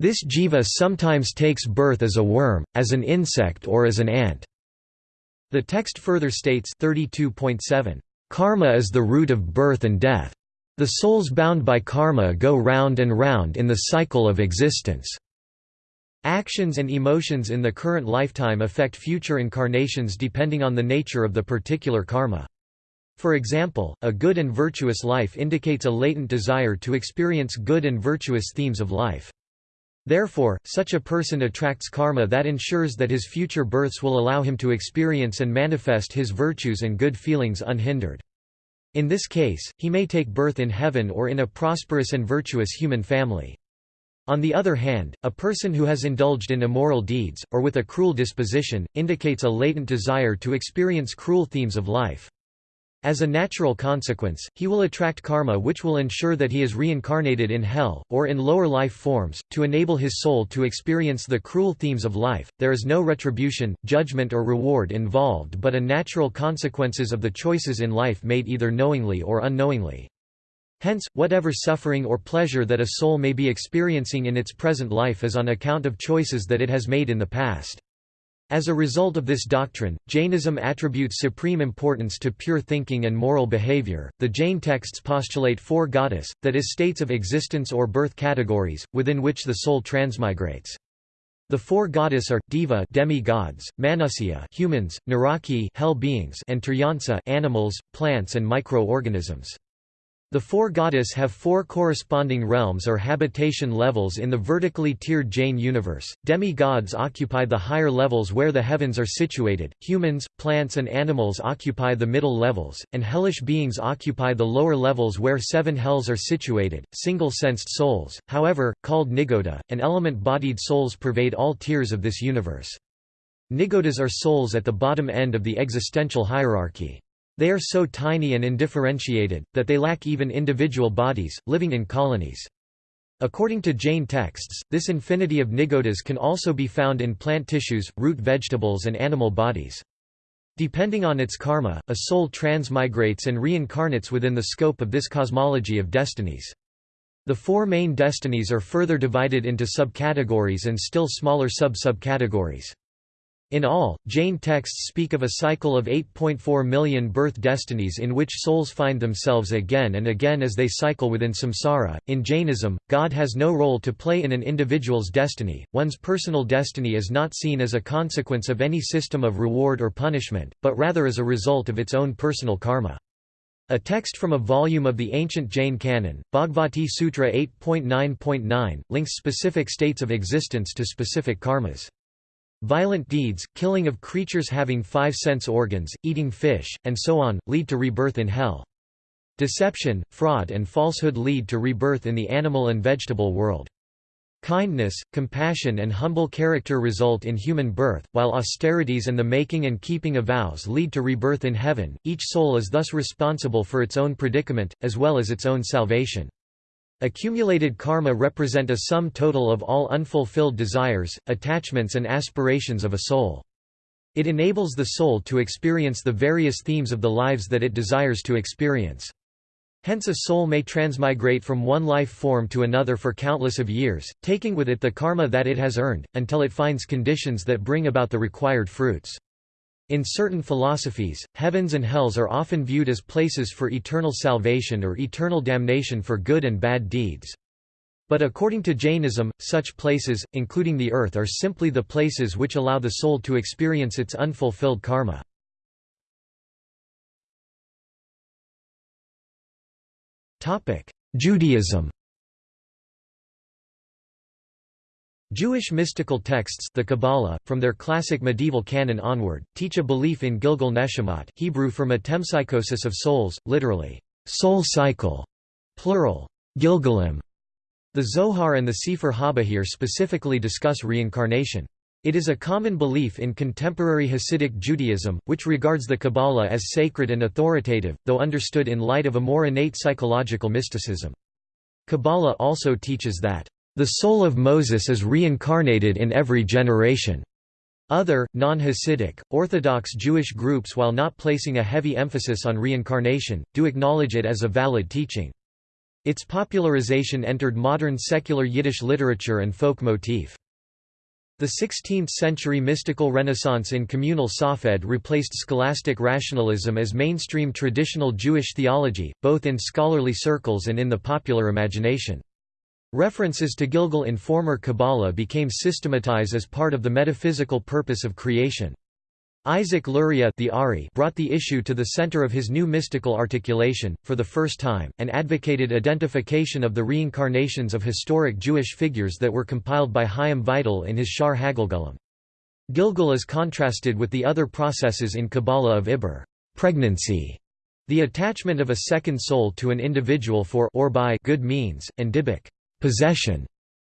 This jiva sometimes takes birth as a worm, as an insect or as an ant." The text further states 32.7, "...karma is the root of birth and death. The souls bound by karma go round and round in the cycle of existence." Actions and emotions in the current lifetime affect future incarnations depending on the nature of the particular karma. For example, a good and virtuous life indicates a latent desire to experience good and virtuous themes of life. Therefore, such a person attracts karma that ensures that his future births will allow him to experience and manifest his virtues and good feelings unhindered. In this case, he may take birth in heaven or in a prosperous and virtuous human family. On the other hand, a person who has indulged in immoral deeds, or with a cruel disposition, indicates a latent desire to experience cruel themes of life. As a natural consequence, he will attract karma which will ensure that he is reincarnated in hell, or in lower life forms, to enable his soul to experience the cruel themes of life. There is no retribution, judgment, or reward involved but a natural consequences of the choices in life made either knowingly or unknowingly. Hence, whatever suffering or pleasure that a soul may be experiencing in its present life is on account of choices that it has made in the past. As a result of this doctrine, Jainism attributes supreme importance to pure thinking and moral behavior. The Jain texts postulate four ghatas, that is, states of existence or birth categories, within which the soul transmigrates. The four ghatas are deva demi-gods, manusya humans, naraki hell beings, and turyansa animals, plants and microorganisms. The four ghatas have four corresponding realms or habitation levels in the vertically tiered Jain universe. Demi-gods occupy the higher levels where the heavens are situated, humans, plants and animals occupy the middle levels, and hellish beings occupy the lower levels where seven hells are situated. Single-sensed souls, however, called nigoda, and element-bodied souls pervade all tiers of this universe. Nigodas are souls at the bottom end of the existential hierarchy. They are so tiny and indifferentiated, that they lack even individual bodies, living in colonies. According to Jain texts, this infinity of nigodas can also be found in plant tissues, root vegetables and animal bodies. Depending on its karma, a soul transmigrates and reincarnates within the scope of this cosmology of destinies. The four main destinies are further divided into subcategories and still smaller sub-subcategories. In all, Jain texts speak of a cycle of 8.4 million birth destinies in which souls find themselves again and again as they cycle within samsara. In Jainism, God has no role to play in an individual's destiny, one's personal destiny is not seen as a consequence of any system of reward or punishment, but rather as a result of its own personal karma. A text from a volume of the ancient Jain canon, Bhagavati Sutra 8.9.9, links specific states of existence to specific karmas. Violent deeds, killing of creatures having five sense organs, eating fish, and so on, lead to rebirth in hell. Deception, fraud and falsehood lead to rebirth in the animal and vegetable world. Kindness, compassion and humble character result in human birth, while austerities and the making and keeping of vows lead to rebirth in heaven. Each soul is thus responsible for its own predicament, as well as its own salvation. Accumulated karma represent a sum total of all unfulfilled desires, attachments and aspirations of a soul. It enables the soul to experience the various themes of the lives that it desires to experience. Hence a soul may transmigrate from one life form to another for countless of years, taking with it the karma that it has earned, until it finds conditions that bring about the required fruits. In certain philosophies, heavens and hells are often viewed as places for eternal salvation or eternal damnation for good and bad deeds. But according to Jainism, such places, including the earth are simply the places which allow the soul to experience its unfulfilled karma. Judaism Jewish mystical texts the Kabbalah, from their classic medieval canon onward, teach a belief in Gilgul Neshamot Hebrew for metempsychosis of souls, literally, soul cycle, plural, Gilgulim. The Zohar and the Sefer HaBahir specifically discuss reincarnation. It is a common belief in contemporary Hasidic Judaism, which regards the Kabbalah as sacred and authoritative, though understood in light of a more innate psychological mysticism. Kabbalah also teaches that, "...the soul of Moses is reincarnated in every generation." Other, non-Hasidic, Orthodox Jewish groups while not placing a heavy emphasis on reincarnation, do acknowledge it as a valid teaching. Its popularization entered modern secular Yiddish literature and folk motif. The 16th-century mystical renaissance in communal Safed replaced scholastic rationalism as mainstream traditional Jewish theology, both in scholarly circles and in the popular imagination. References to Gilgul in former Kabbalah became systematized as part of the metaphysical purpose of creation. Isaac Luria the Ari brought the issue to the center of his new mystical articulation, for the first time, and advocated identification of the reincarnations of historic Jewish figures that were compiled by Chaim Vital in his Shaar HaGilgulim. Gilgul is contrasted with the other processes in Kabbalah of Ibbur pregnancy", the attachment of a second soul to an individual for or by good means, and Dybbuk possession,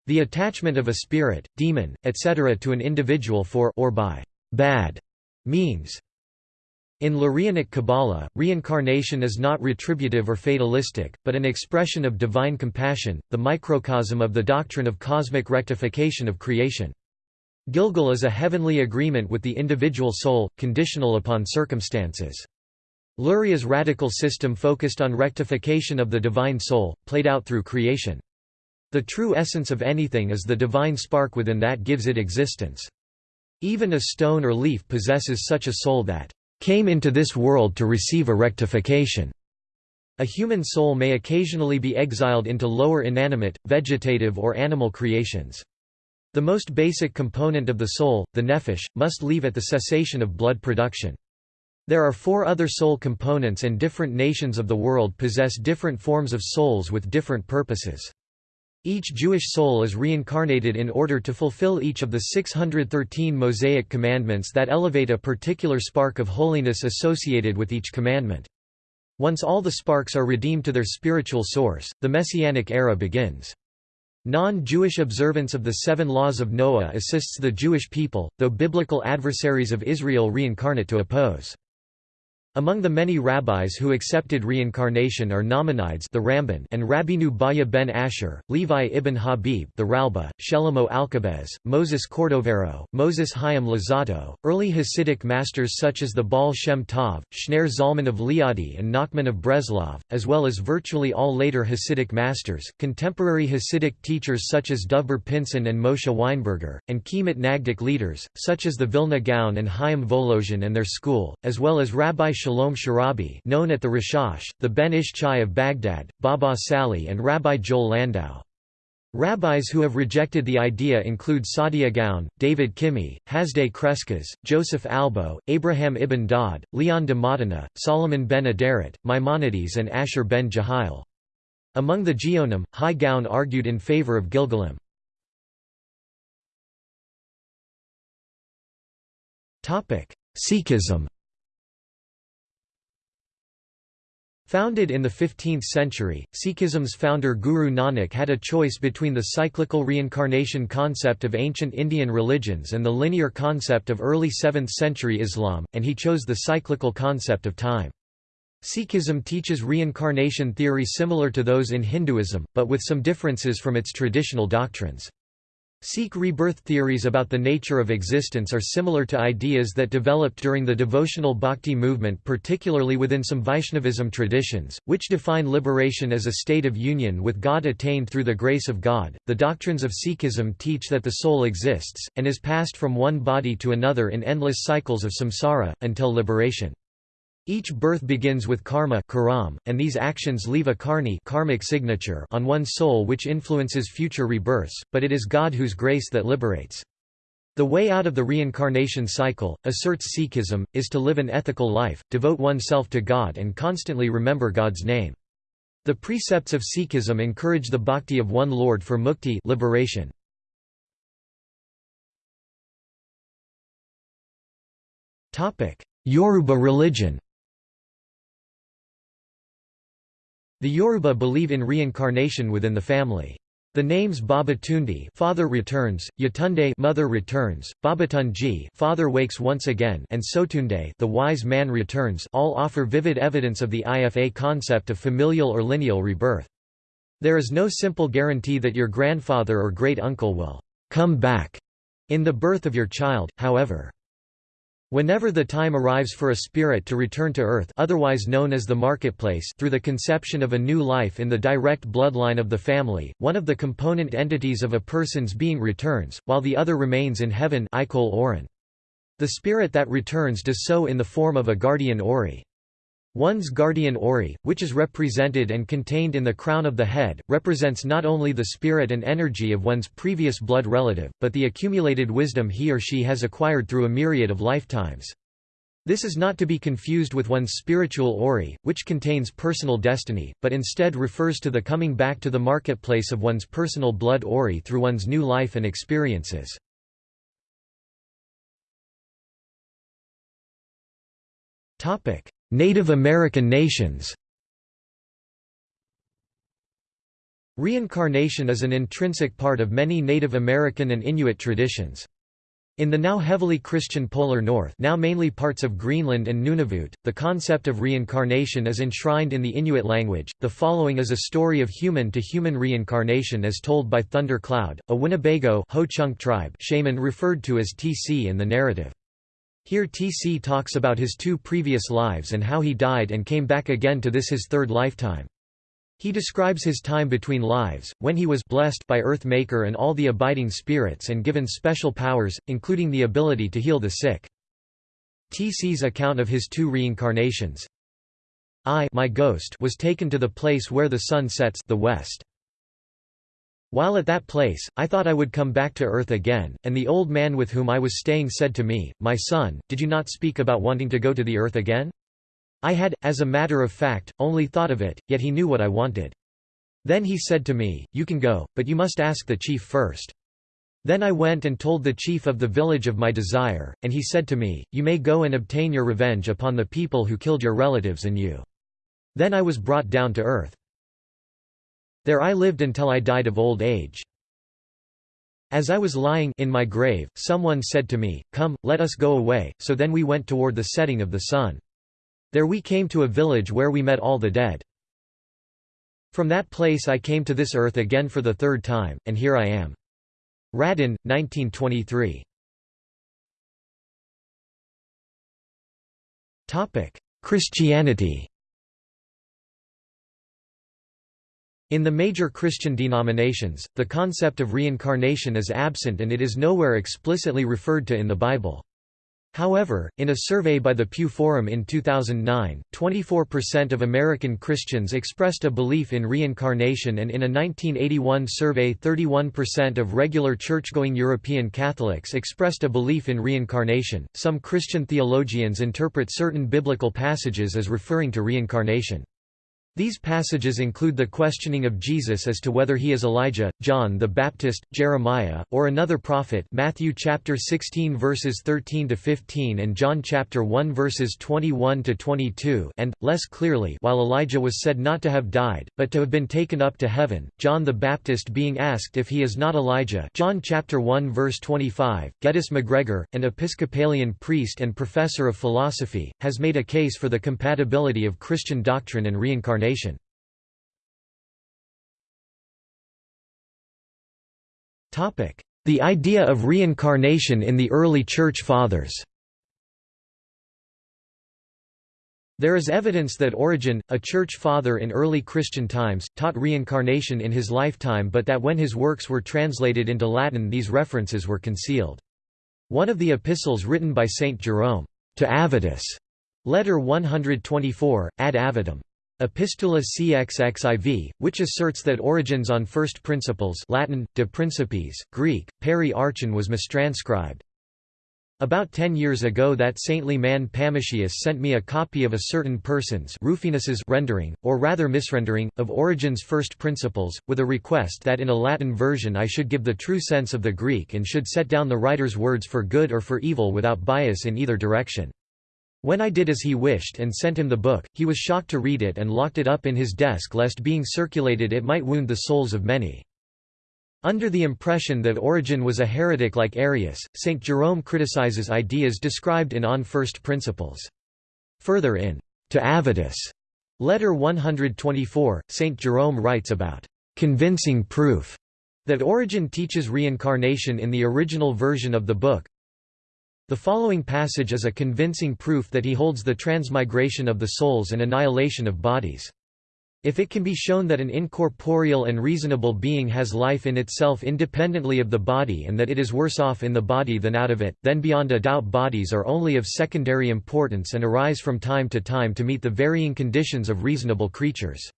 the attachment of a spirit, demon, etc. to an individual for or by bad means. In Lurianic Kabbalah, reincarnation is not retributive or fatalistic, but an expression of divine compassion, the microcosm of the doctrine of cosmic rectification of creation. Gilgul is a heavenly agreement with the individual soul, conditional upon circumstances. Luria's radical system focused on rectification of the divine soul, played out through creation. The true essence of anything is the divine spark within that gives it existence. Even a stone or leaf possesses such a soul that came into this world to receive a rectification. A human soul may occasionally be exiled into lower inanimate, vegetative or animal creations. The most basic component of the soul, the nephesh, must leave at the cessation of blood production. There are four other soul components and different nations of the world possess different forms of souls with different purposes. Each Jewish soul is reincarnated in order to fulfill each of the 613 Mosaic commandments that elevate a particular spark of holiness associated with each commandment. Once all the sparks are redeemed to their spiritual source, the Messianic era begins. Non-Jewish observance of the seven laws of Noah assists the Jewish people, though biblical adversaries of Israel reincarnate to oppose. Among the many rabbis who accepted reincarnation are Nachmanides the Ramban and Rabbeinu Bahya ben Asher, Levi ibn Habib the Ralba, Shlomo Alkabetz, Moses Cordovero, Moses Chaim Luzzatto, early Hasidic masters such as the Baal Shem Tov, Shneur Zalman of Liadi and Nachman of Breslov, as well as virtually all later Hasidic masters, contemporary Hasidic teachers such as Dovber Pinson and Moshe Weinberger, and key Mitnagdic leaders, such as the Vilna Gaon and Chaim Volozhin and their school, as well as Rabbi Shalom Sharabi known at the Rashash, the Ben Ish Chai of Baghdad, Baba Sali and Rabbi Joel Landau. Rabbis who have rejected the idea include Saadia Gaon, David Kimhi, Hasdai Crescas, Joseph Albo, Abraham ibn Daud, Leon de Modena, Solomon ben Aderet, Maimonides and Asher ben Jehiel. Among the Geonim, Hai Gaon argued in favor of Gilgulim. Sikhism Founded in the 15th century, Sikhism's founder Guru Nanak had a choice between the cyclical reincarnation concept of ancient Indian religions and the linear concept of early 7th century Islam, and he chose the cyclical concept of time. Sikhism teaches reincarnation theory similar to those in Hinduism, but with some differences from its traditional doctrines. Sikh rebirth theories about the nature of existence are similar to ideas that developed during the devotional bhakti movement particularly within some Vaishnavism traditions, which define liberation as a state of union with God attained through the grace of God. The doctrines of Sikhism teach that the soul exists, and is passed from one body to another in endless cycles of samsara, until liberation. Each birth begins with karma karam, and these actions leave a karni karmic signature on one's soul which influences future rebirths, but it is God whose grace that liberates. The way out of the reincarnation cycle, asserts Sikhism, is to live an ethical life, devote oneself to God and constantly remember God's name. The precepts of Sikhism encourage the bhakti of one Lord for mukti liberation. Yoruba religion The Yoruba believe in reincarnation within the family. The names Babatunde father returns, Yetunde mother returns, Babatunji father wakes once again and Sotunde the wise man returns all offer vivid evidence of the IFA concept of familial or lineal rebirth. There is no simple guarantee that your grandfather or great-uncle will come back in the birth of your child, however. Whenever the time arrives for a spirit to return to earth otherwise known as the marketplace through the conception of a new life in the direct bloodline of the family, one of the component entities of a person's being returns, while the other remains in heaven The spirit that returns does so in the form of a guardian ori. One's guardian ori, which is represented and contained in the crown of the head, represents not only the spirit and energy of one's previous blood relative, but the accumulated wisdom he or she has acquired through a myriad of lifetimes. This is not to be confused with one's spiritual ori, which contains personal destiny, but instead refers to the coming back to the marketplace of one's personal blood ori through one's new life and experiences. Topic: Native American nations Reincarnation is an intrinsic part of many Native American and Inuit traditions. In the now heavily Christian Polar North now mainly parts of Greenland and Nunavut, the concept of reincarnation is enshrined in the Inuit language. The following is a story of human-to-human -human reincarnation as told by Thunder Cloud, a Winnebago Ho-Chunk tribe shaman referred to as TC in the narrative. Here TC talks about his two previous lives and how he died and came back again to this his third lifetime. He describes his time between lives, when he was blessed by Earth Maker and all the abiding spirits and given special powers, including the ability to heal the sick. TC's account of his two reincarnations. I my ghost was taken to the place where the sun sets the west. While at that place, I thought I would come back to earth again, and the old man with whom I was staying said to me, My son, did you not speak about wanting to go to the earth again? I had, as a matter of fact, only thought of it, yet he knew what I wanted. Then he said to me, You can go, but you must ask the chief first. Then I went and told the chief of the village of my desire, and he said to me, You may go and obtain your revenge upon the people who killed your relatives and you. Then I was brought down to earth. There I lived until I died of old age. As I was lying in my grave, someone said to me, Come, let us go away, so then we went toward the setting of the sun. There we came to a village where we met all the dead. From that place I came to this earth again for the third time, and here I am. Radin, 1923. Christianity In the major Christian denominations, the concept of reincarnation is absent and it is nowhere explicitly referred to in the Bible. However, in a survey by the Pew Forum in 2009, 24% of American Christians expressed a belief in reincarnation and in a 1981 survey 31% of regular church-going European Catholics expressed a belief in reincarnation. Some Christian theologians interpret certain biblical passages as referring to reincarnation. These passages include the questioning of Jesus as to whether he is Elijah, John the Baptist, Jeremiah, or another prophet Matthew chapter 16 verses 13 to 15 and John chapter 1 verses 21 to 22 and less clearly while Elijah was said not to have died but to have been taken up to heaven John the Baptist being asked if he is not Elijah John chapter 1 verse 25 Geddes MacGregor an Episcopalian priest and professor of philosophy has made a case for the compatibility of Christian doctrine and reincarnation reincarnation. The idea of reincarnation in the early Church Fathers There is evidence that Origen, a church father in early Christian times, taught reincarnation in his lifetime but that when his works were translated into Latin these references were concealed. One of the epistles written by Saint Jerome, to Avitus, letter 124, ad Avitum, Epistula cxxiv, which asserts that Origen's on first principles Latin, de principiis, Greek, peri archon was mistranscribed. About ten years ago that saintly man Pammachius sent me a copy of a certain person's Rufinus's rendering, or rather misrendering, of Origen's first principles, with a request that in a Latin version I should give the true sense of the Greek and should set down the writer's words for good or for evil without bias in either direction. When I did as he wished and sent him the book, he was shocked to read it and locked it up in his desk lest being circulated it might wound the souls of many. Under the impression that Origen was a heretic like Arius, St. Jerome criticizes ideas described in On First Principles. Further in To Avitus, letter 124, St. Jerome writes about convincing proof that Origen teaches reincarnation in the original version of the book. The following passage is a convincing proof that he holds the transmigration of the souls and annihilation of bodies. If it can be shown that an incorporeal and reasonable being has life in itself independently of the body and that it is worse off in the body than out of it, then beyond a doubt bodies are only of secondary importance and arise from time to time to meet the varying conditions of reasonable creatures.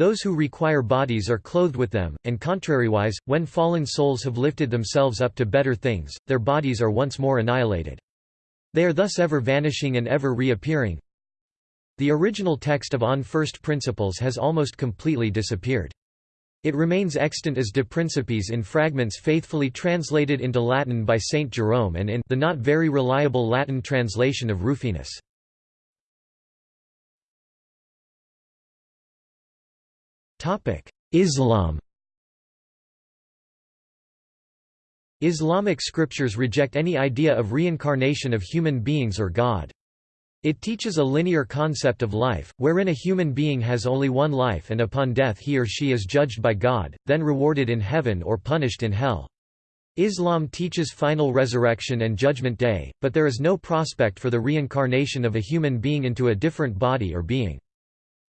Those who require bodies are clothed with them, and contrariwise, when fallen souls have lifted themselves up to better things, their bodies are once more annihilated. They are thus ever vanishing and ever reappearing. The original text of On First Principles has almost completely disappeared. It remains extant as De Principiis in fragments faithfully translated into Latin by Saint Jerome and in the not very reliable Latin translation of Rufinus. Islam Islamic scriptures reject any idea of reincarnation of human beings or God. It teaches a linear concept of life, wherein a human being has only one life and upon death he or she is judged by God, then rewarded in heaven or punished in hell. Islam teaches final resurrection and judgment day, but there is no prospect for the reincarnation of a human being into a different body or being.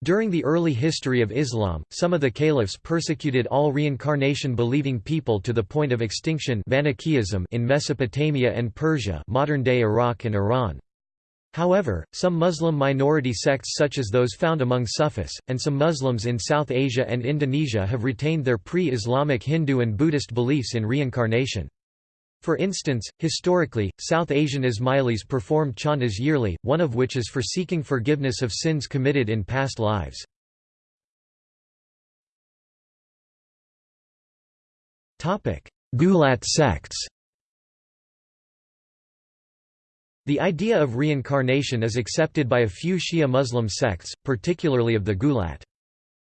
During the early history of Islam, some of the caliphs persecuted all reincarnation-believing people to the point of extinction in Mesopotamia and Persia modern-day Iraq and Iran. However, some Muslim minority sects such as those found among Sufis, and some Muslims in South Asia and Indonesia have retained their pre-Islamic Hindu and Buddhist beliefs in reincarnation. For instance, historically, South Asian Ismailis perform chantas yearly, one of which is for seeking forgiveness of sins committed in past lives. Ghulat sects The idea of reincarnation is accepted by a few Shia Muslim sects, particularly of the Ghulat.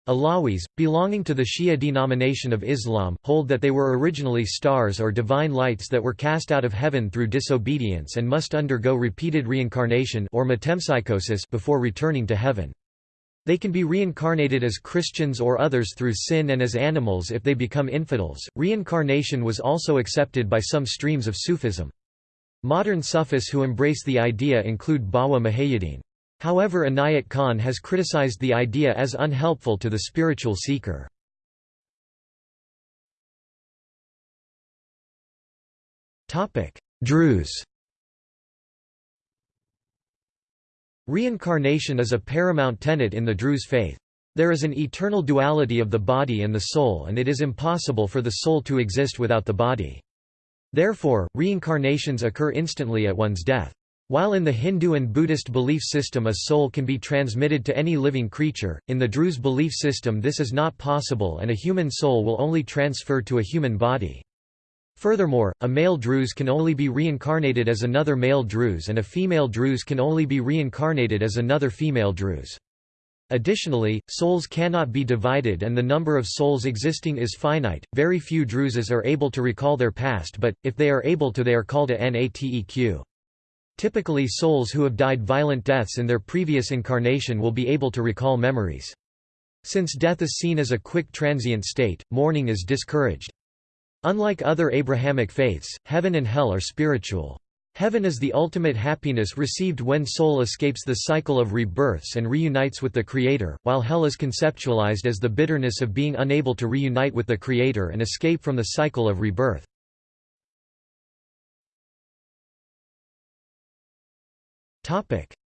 Alawis, belonging to the Shia denomination of Islam, hold that they were originally stars or divine lights that were cast out of heaven through disobedience and must undergo repeated reincarnation or metempsychosis before returning to heaven. They can be reincarnated as Christians or others through sin and as animals if they become infidels. Reincarnation was also accepted by some streams of Sufism. Modern Sufis who embrace the idea include Bawa Muhaiyaddin. However Inayat Khan has criticized the idea as unhelpful to the spiritual seeker. Druze Reincarnation is a paramount tenet in the Druze faith. There is an eternal duality of the body and the soul and it is impossible for the soul to exist without the body. Therefore, reincarnations occur instantly at one's death. While in the Hindu and Buddhist belief system a soul can be transmitted to any living creature, in the Druze belief system this is not possible and a human soul will only transfer to a human body. Furthermore, a male Druze can only be reincarnated as another male Druze and a female Druze can only be reincarnated as another female Druze. Additionally, souls cannot be divided and the number of souls existing is finite. Very few Druzes are able to recall their past but, if they are able to they are called a nateq. Typically souls who have died violent deaths in their previous incarnation will be able to recall memories. Since death is seen as a quick transient state, mourning is discouraged. Unlike other Abrahamic faiths, heaven and hell are spiritual. Heaven is the ultimate happiness received when soul escapes the cycle of rebirths and reunites with the Creator, while hell is conceptualized as the bitterness of being unable to reunite with the Creator and escape from the cycle of rebirth.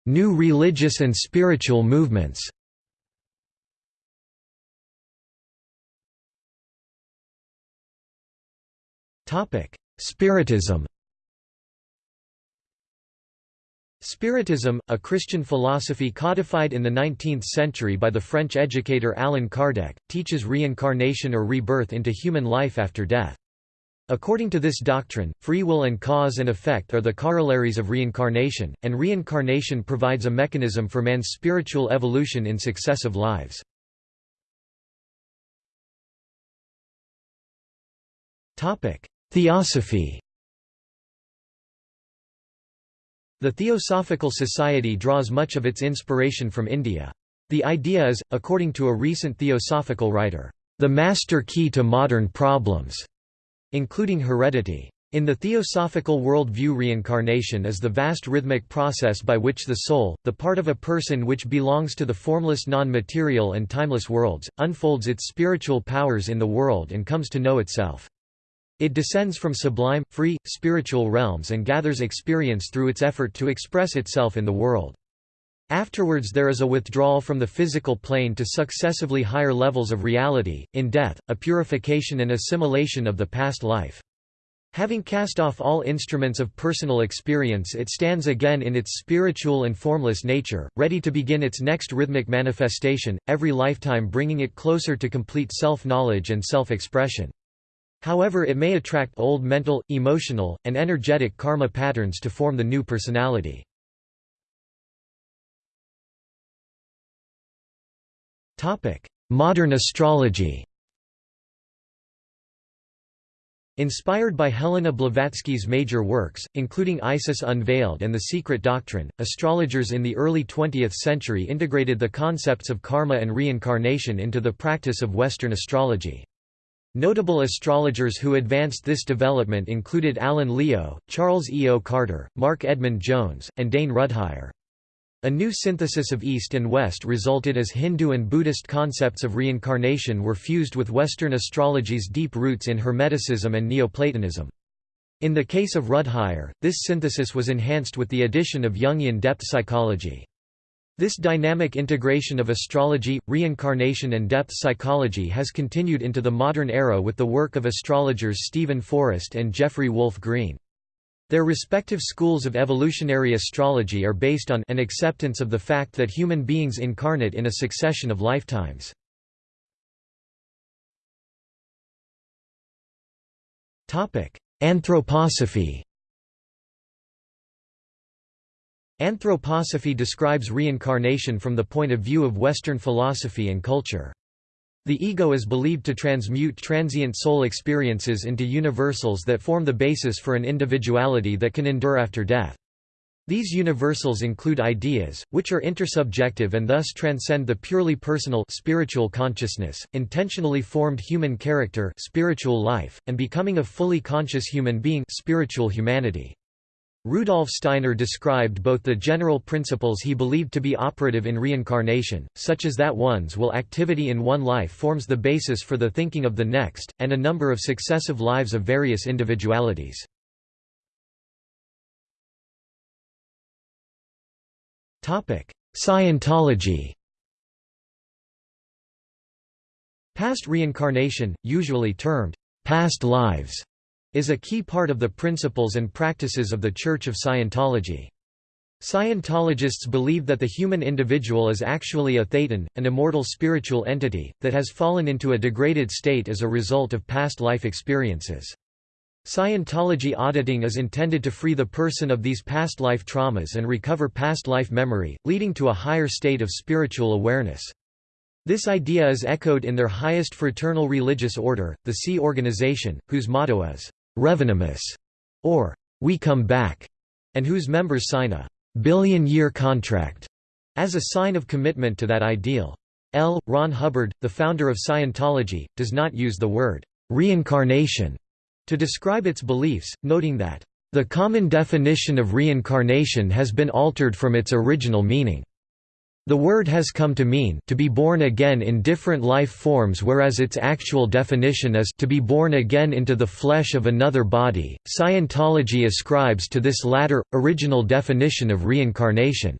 New religious and spiritual movements. Topic: Spiritism. Spiritism, a Christian philosophy codified in the 19th century by the French educator Allan Kardec, teaches reincarnation or rebirth into human life after death. According to this doctrine, free will and cause and effect are the corollaries of reincarnation, and reincarnation provides a mechanism for man's spiritual evolution in successive lives. Theosophy The Theosophical Society draws much of its inspiration from India. The idea is, according to a recent theosophical writer, the master key to modern problems, including heredity. In the theosophical world-view reincarnation is the vast rhythmic process by which the soul, the part of a person which belongs to the formless non-material and timeless worlds, unfolds its spiritual powers in the world and comes to know itself. It descends from sublime, free, spiritual realms and gathers experience through its effort to express itself in the world. Afterwards there is a withdrawal from the physical plane to successively higher levels of reality, in death, a purification and assimilation of the past life. Having cast off all instruments of personal experience it stands again in its spiritual and formless nature, ready to begin its next rhythmic manifestation, every lifetime bringing it closer to complete self-knowledge and self-expression. However it may attract old mental, emotional, and energetic karma patterns to form the new personality. Modern astrology Inspired by Helena Blavatsky's major works, including Isis Unveiled and The Secret Doctrine, astrologers in the early 20th century integrated the concepts of karma and reincarnation into the practice of Western astrology. Notable astrologers who advanced this development included Alan Leo, Charles E. O. Carter, Marc Edmund Jones, and Dane Rudhyar. A new synthesis of East and West resulted as Hindu and Buddhist concepts of reincarnation were fused with Western astrology's deep roots in Hermeticism and Neoplatonism. In the case of Rudhyar, this synthesis was enhanced with the addition of Jungian depth psychology. This dynamic integration of astrology, reincarnation and depth psychology has continued into the modern era with the work of astrologers Steven Forrest and Jeffrey Wolf Green. Their respective schools of evolutionary astrology are based on an acceptance of the fact that human beings incarnate in a succession of lifetimes. Anthroposophy Anthroposophy describes reincarnation from the point of view of Western philosophy and culture. The ego is believed to transmute transient soul experiences into universals that form the basis for an individuality that can endure after death. These universals include ideas, which are intersubjective and thus transcend the purely personal spiritual consciousness, intentionally formed human character spiritual life, and becoming a fully conscious human being spiritual humanity. Rudolf Steiner described both the general principles he believed to be operative in reincarnation, such as that one's will activity in one life forms the basis for the thinking of the next, and a number of successive lives of various individualities. Scientology Past reincarnation, usually termed past lives, is a key part of the principles and practices of the Church of Scientology. Scientologists believe that the human individual is actually a thetan, an immortal spiritual entity, that has fallen into a degraded state as a result of past life experiences. Scientology auditing is intended to free the person of these past life traumas and recover past life memory, leading to a higher state of spiritual awareness. This idea is echoed in their highest fraternal religious order, the Sea Organization, whose motto is, Revenemus, or We Come Back, and whose members sign a billion-year contract as a sign of commitment to that ideal. L. Ron Hubbard, the founder of Scientology, does not use the word reincarnation to describe its beliefs, noting that the common definition of reincarnation has been altered from its original meaning. The word has come to mean to be born again in different life forms whereas its actual definition is to be born again into the flesh of another body. Scientology ascribes to this latter, original definition of reincarnation.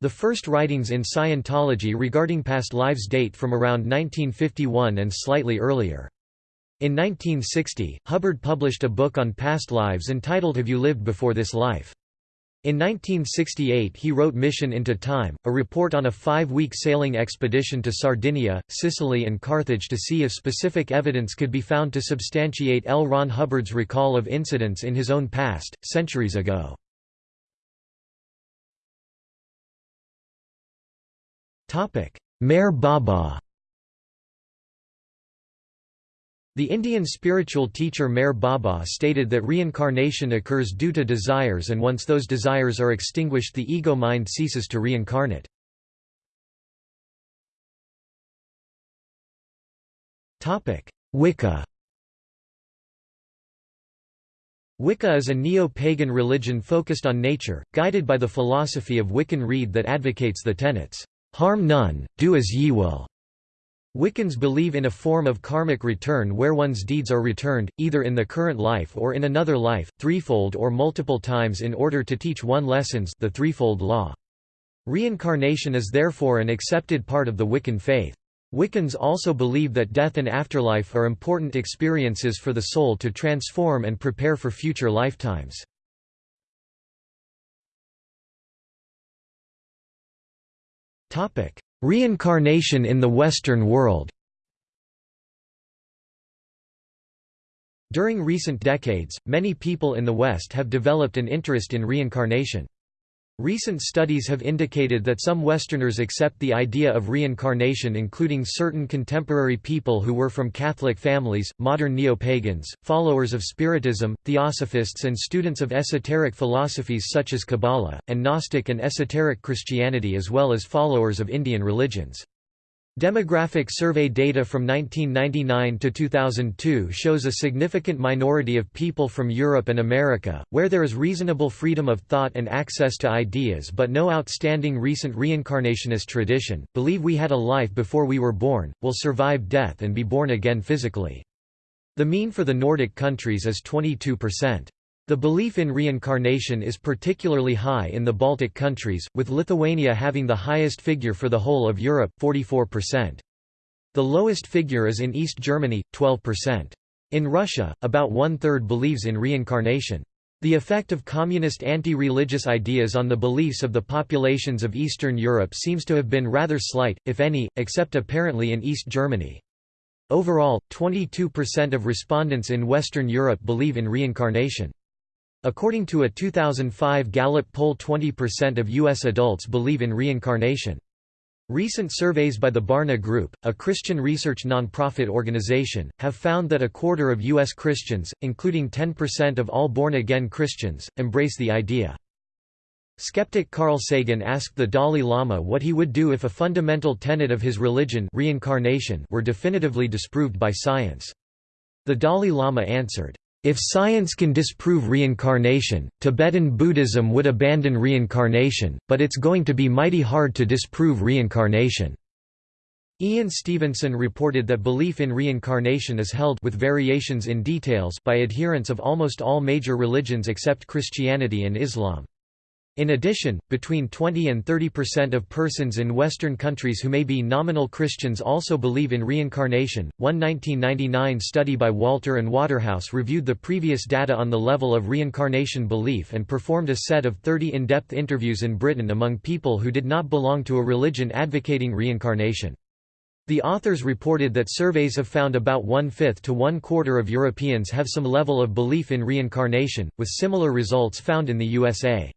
The first writings in Scientology regarding past lives date from around 1951 and slightly earlier. In 1960, Hubbard published a book on past lives entitled Have You Lived Before This Life? In 1968 he wrote Mission into Time, a report on a five-week sailing expedition to Sardinia, Sicily and Carthage to see if specific evidence could be found to substantiate L. Ron Hubbard's recall of incidents in his own past, centuries ago. Meher Baba The Indian spiritual teacher Meher Baba stated that reincarnation occurs due to desires and once those desires are extinguished the ego mind ceases to reincarnate. Wicca Wicca is a neo-pagan religion focused on nature, guided by the philosophy of Wiccan Rede that advocates the tenets, "'Harm none, do as ye will' Wiccans believe in a form of karmic return where one's deeds are returned, either in the current life or in another life, threefold or multiple times in order to teach one lessons the threefold law. Reincarnation is therefore an accepted part of the Wiccan faith. Wiccans also believe that death and afterlife are important experiences for the soul to transform and prepare for future lifetimes. Reincarnation in the Western world During recent decades, many people in the West have developed an interest in reincarnation. Recent studies have indicated that some Westerners accept the idea of reincarnation including certain contemporary people who were from Catholic families, modern neo-pagans, followers of Spiritism, Theosophists and students of esoteric philosophies such as Kabbalah, and Gnostic and esoteric Christianity as well as followers of Indian religions. Demographic survey data from 1999 to 2002 shows a significant minority of people from Europe and America, where there is reasonable freedom of thought and access to ideas but no outstanding recent reincarnationist tradition, believe we had a life before we were born, will survive death and be born again physically. The mean for the Nordic countries is 22%. The belief in reincarnation is particularly high in the Baltic countries, with Lithuania having the highest figure for the whole of Europe 44%. The lowest figure is in East Germany, 12%. In Russia, about one-third believes in reincarnation. The effect of communist anti-religious ideas on the beliefs of the populations of Eastern Europe seems to have been rather slight, if any, except apparently in East Germany. Overall, 22% of respondents in Western Europe believe in reincarnation. According to a 2005 Gallup poll 20% of U.S. adults believe in reincarnation. Recent surveys by the Barna Group, a Christian research nonprofit organization, have found that a quarter of U.S. Christians, including 10% of all born-again Christians, embrace the idea. Skeptic Carl Sagan asked the Dalai Lama what he would do if a fundamental tenet of his religion reincarnation were definitively disproved by science. The Dalai Lama answered, if science can disprove reincarnation, Tibetan Buddhism would abandon reincarnation, but it's going to be mighty hard to disprove reincarnation. Ian Stevenson reported that belief in reincarnation is held with variations in details by adherents of almost all major religions except Christianity and Islam. In addition, between 20 and 30 percent of persons in Western countries who may be nominal Christians also believe in reincarnation. One 1999 study by Walter and Waterhouse reviewed the previous data on the level of reincarnation belief and performed a set of 30 in depth interviews in Britain among people who did not belong to a religion advocating reincarnation. The authors reported that surveys have found about one-fifth to one-quarter of Europeans have some level of belief in reincarnation, with similar results found in the USA.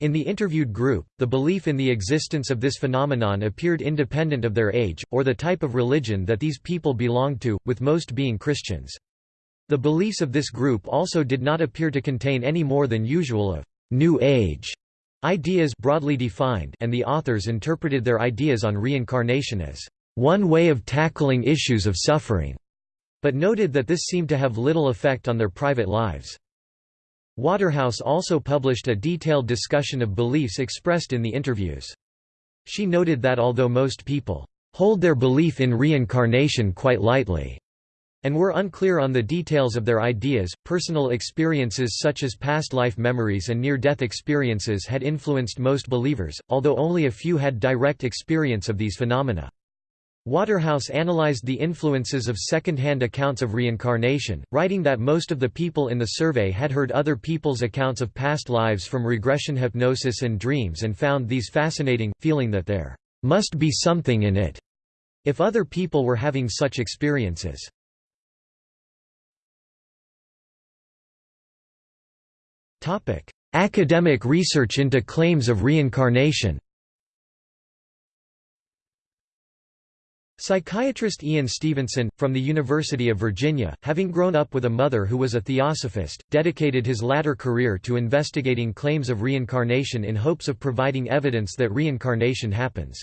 In the interviewed group, the belief in the existence of this phenomenon appeared independent of their age, or the type of religion that these people belonged to, with most being Christians. The beliefs of this group also did not appear to contain any more than usual of «New Age» ideas broadly defined and the authors interpreted their ideas on reincarnation as «one way of tackling issues of suffering», but noted that this seemed to have little effect on their private lives. Waterhouse also published a detailed discussion of beliefs expressed in the interviews. She noted that although most people hold their belief in reincarnation quite lightly, and were unclear on the details of their ideas, personal experiences such as past life memories and near-death experiences had influenced most believers, although only a few had direct experience of these phenomena. Waterhouse analyzed the influences of second-hand accounts of reincarnation, writing that most of the people in the survey had heard other people's accounts of past lives from regression hypnosis and dreams and found these fascinating, feeling that there must be something in it if other people were having such experiences. Academic research into claims of reincarnation Psychiatrist Ian Stevenson, from the University of Virginia, having grown up with a mother who was a theosophist, dedicated his latter career to investigating claims of reincarnation in hopes of providing evidence that reincarnation happens.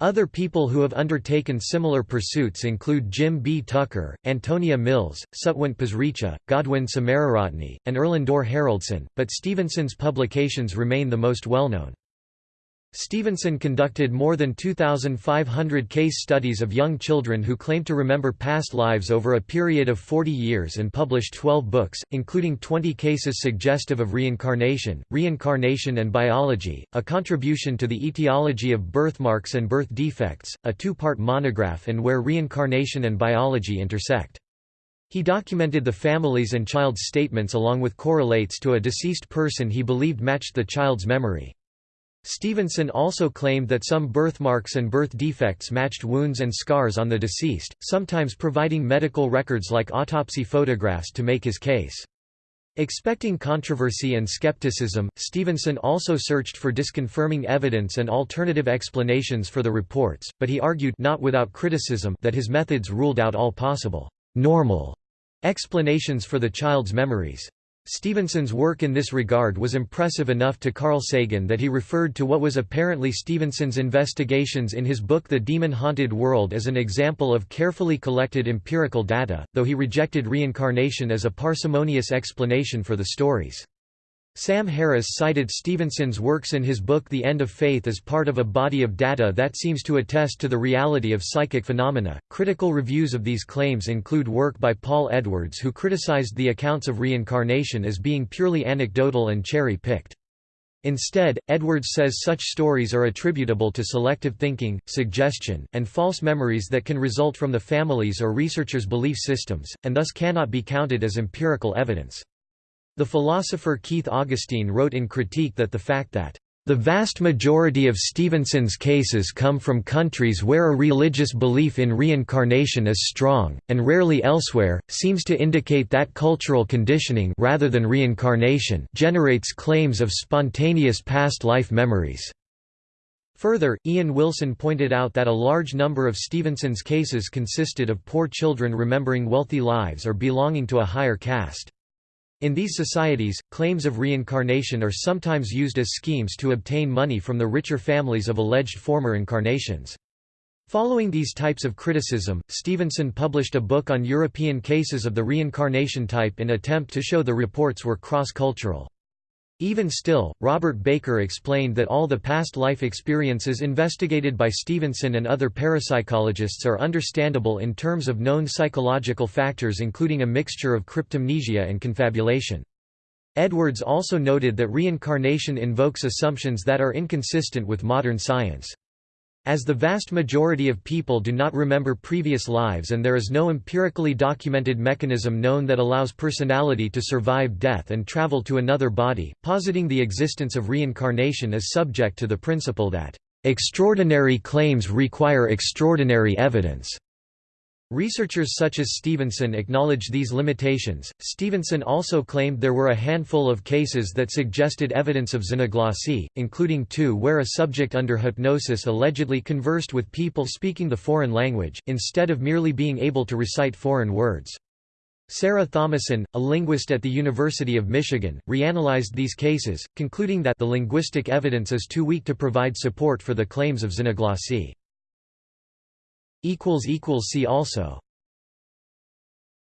Other people who have undertaken similar pursuits include Jim B. Tucker, Antonia Mills, Satwant Pasricha, Godwin Samararatne, and Erlendur Haraldsson, but Stevenson's publications remain the most well-known. Stevenson conducted more than 2,500 case studies of young children who claimed to remember past lives over a period of 40 years and published 12 books, including 20 cases suggestive of reincarnation, reincarnation and biology, a contribution to the etiology of birthmarks and birth defects, a two-part monograph and where reincarnation and biology intersect. He documented the family's and child's statements along with correlates to a deceased person he believed matched the child's memory. Stevenson also claimed that some birthmarks and birth defects matched wounds and scars on the deceased, sometimes providing medical records like autopsy photographs to make his case. Expecting controversy and skepticism, Stevenson also searched for disconfirming evidence and alternative explanations for the reports, but he argued not without criticism that his methods ruled out all possible normal explanations for the child's memories. Stevenson's work in this regard was impressive enough to Carl Sagan that he referred to what was apparently Stevenson's investigations in his book The Demon-Haunted World as an example of carefully collected empirical data, though he rejected reincarnation as a parsimonious explanation for the stories. Sam Harris cited Stevenson's works in his book The End of Faith as part of a body of data that seems to attest to the reality of psychic phenomena. Critical reviews of these claims include work by Paul Edwards, who criticized the accounts of reincarnation as being purely anecdotal and cherry picked. Instead, Edwards says such stories are attributable to selective thinking, suggestion, and false memories that can result from the family's or researchers' belief systems, and thus cannot be counted as empirical evidence. The philosopher Keith Augustine wrote in Critique that the fact that the vast majority of Stevenson's cases come from countries where a religious belief in reincarnation is strong, and rarely elsewhere, seems to indicate that cultural conditioning rather than reincarnation generates claims of spontaneous past life memories. Further, Ian Wilson pointed out that a large number of Stevenson's cases consisted of poor children remembering wealthy lives or belonging to a higher caste. In these societies, claims of reincarnation are sometimes used as schemes to obtain money from the richer families of alleged former incarnations. Following these types of criticism, Stevenson published a book on European cases of the reincarnation type in attempt to show the reports were cross-cultural. Even still, Robert Baker explained that all the past life experiences investigated by Stevenson and other parapsychologists are understandable in terms of known psychological factors including a mixture of cryptomnesia and confabulation. Edwards also noted that reincarnation invokes assumptions that are inconsistent with modern science. As the vast majority of people do not remember previous lives and there is no empirically documented mechanism known that allows personality to survive death and travel to another body, positing the existence of reincarnation is subject to the principle that, "...extraordinary claims require extraordinary evidence." Researchers such as Stevenson acknowledge these limitations. Stevenson also claimed there were a handful of cases that suggested evidence of xenoglossy, including two where a subject under hypnosis allegedly conversed with people speaking the foreign language, instead of merely being able to recite foreign words. Sarah Thomason, a linguist at the University of Michigan, reanalyzed these cases, concluding that the linguistic evidence is too weak to provide support for the claims of xenoglossy. See also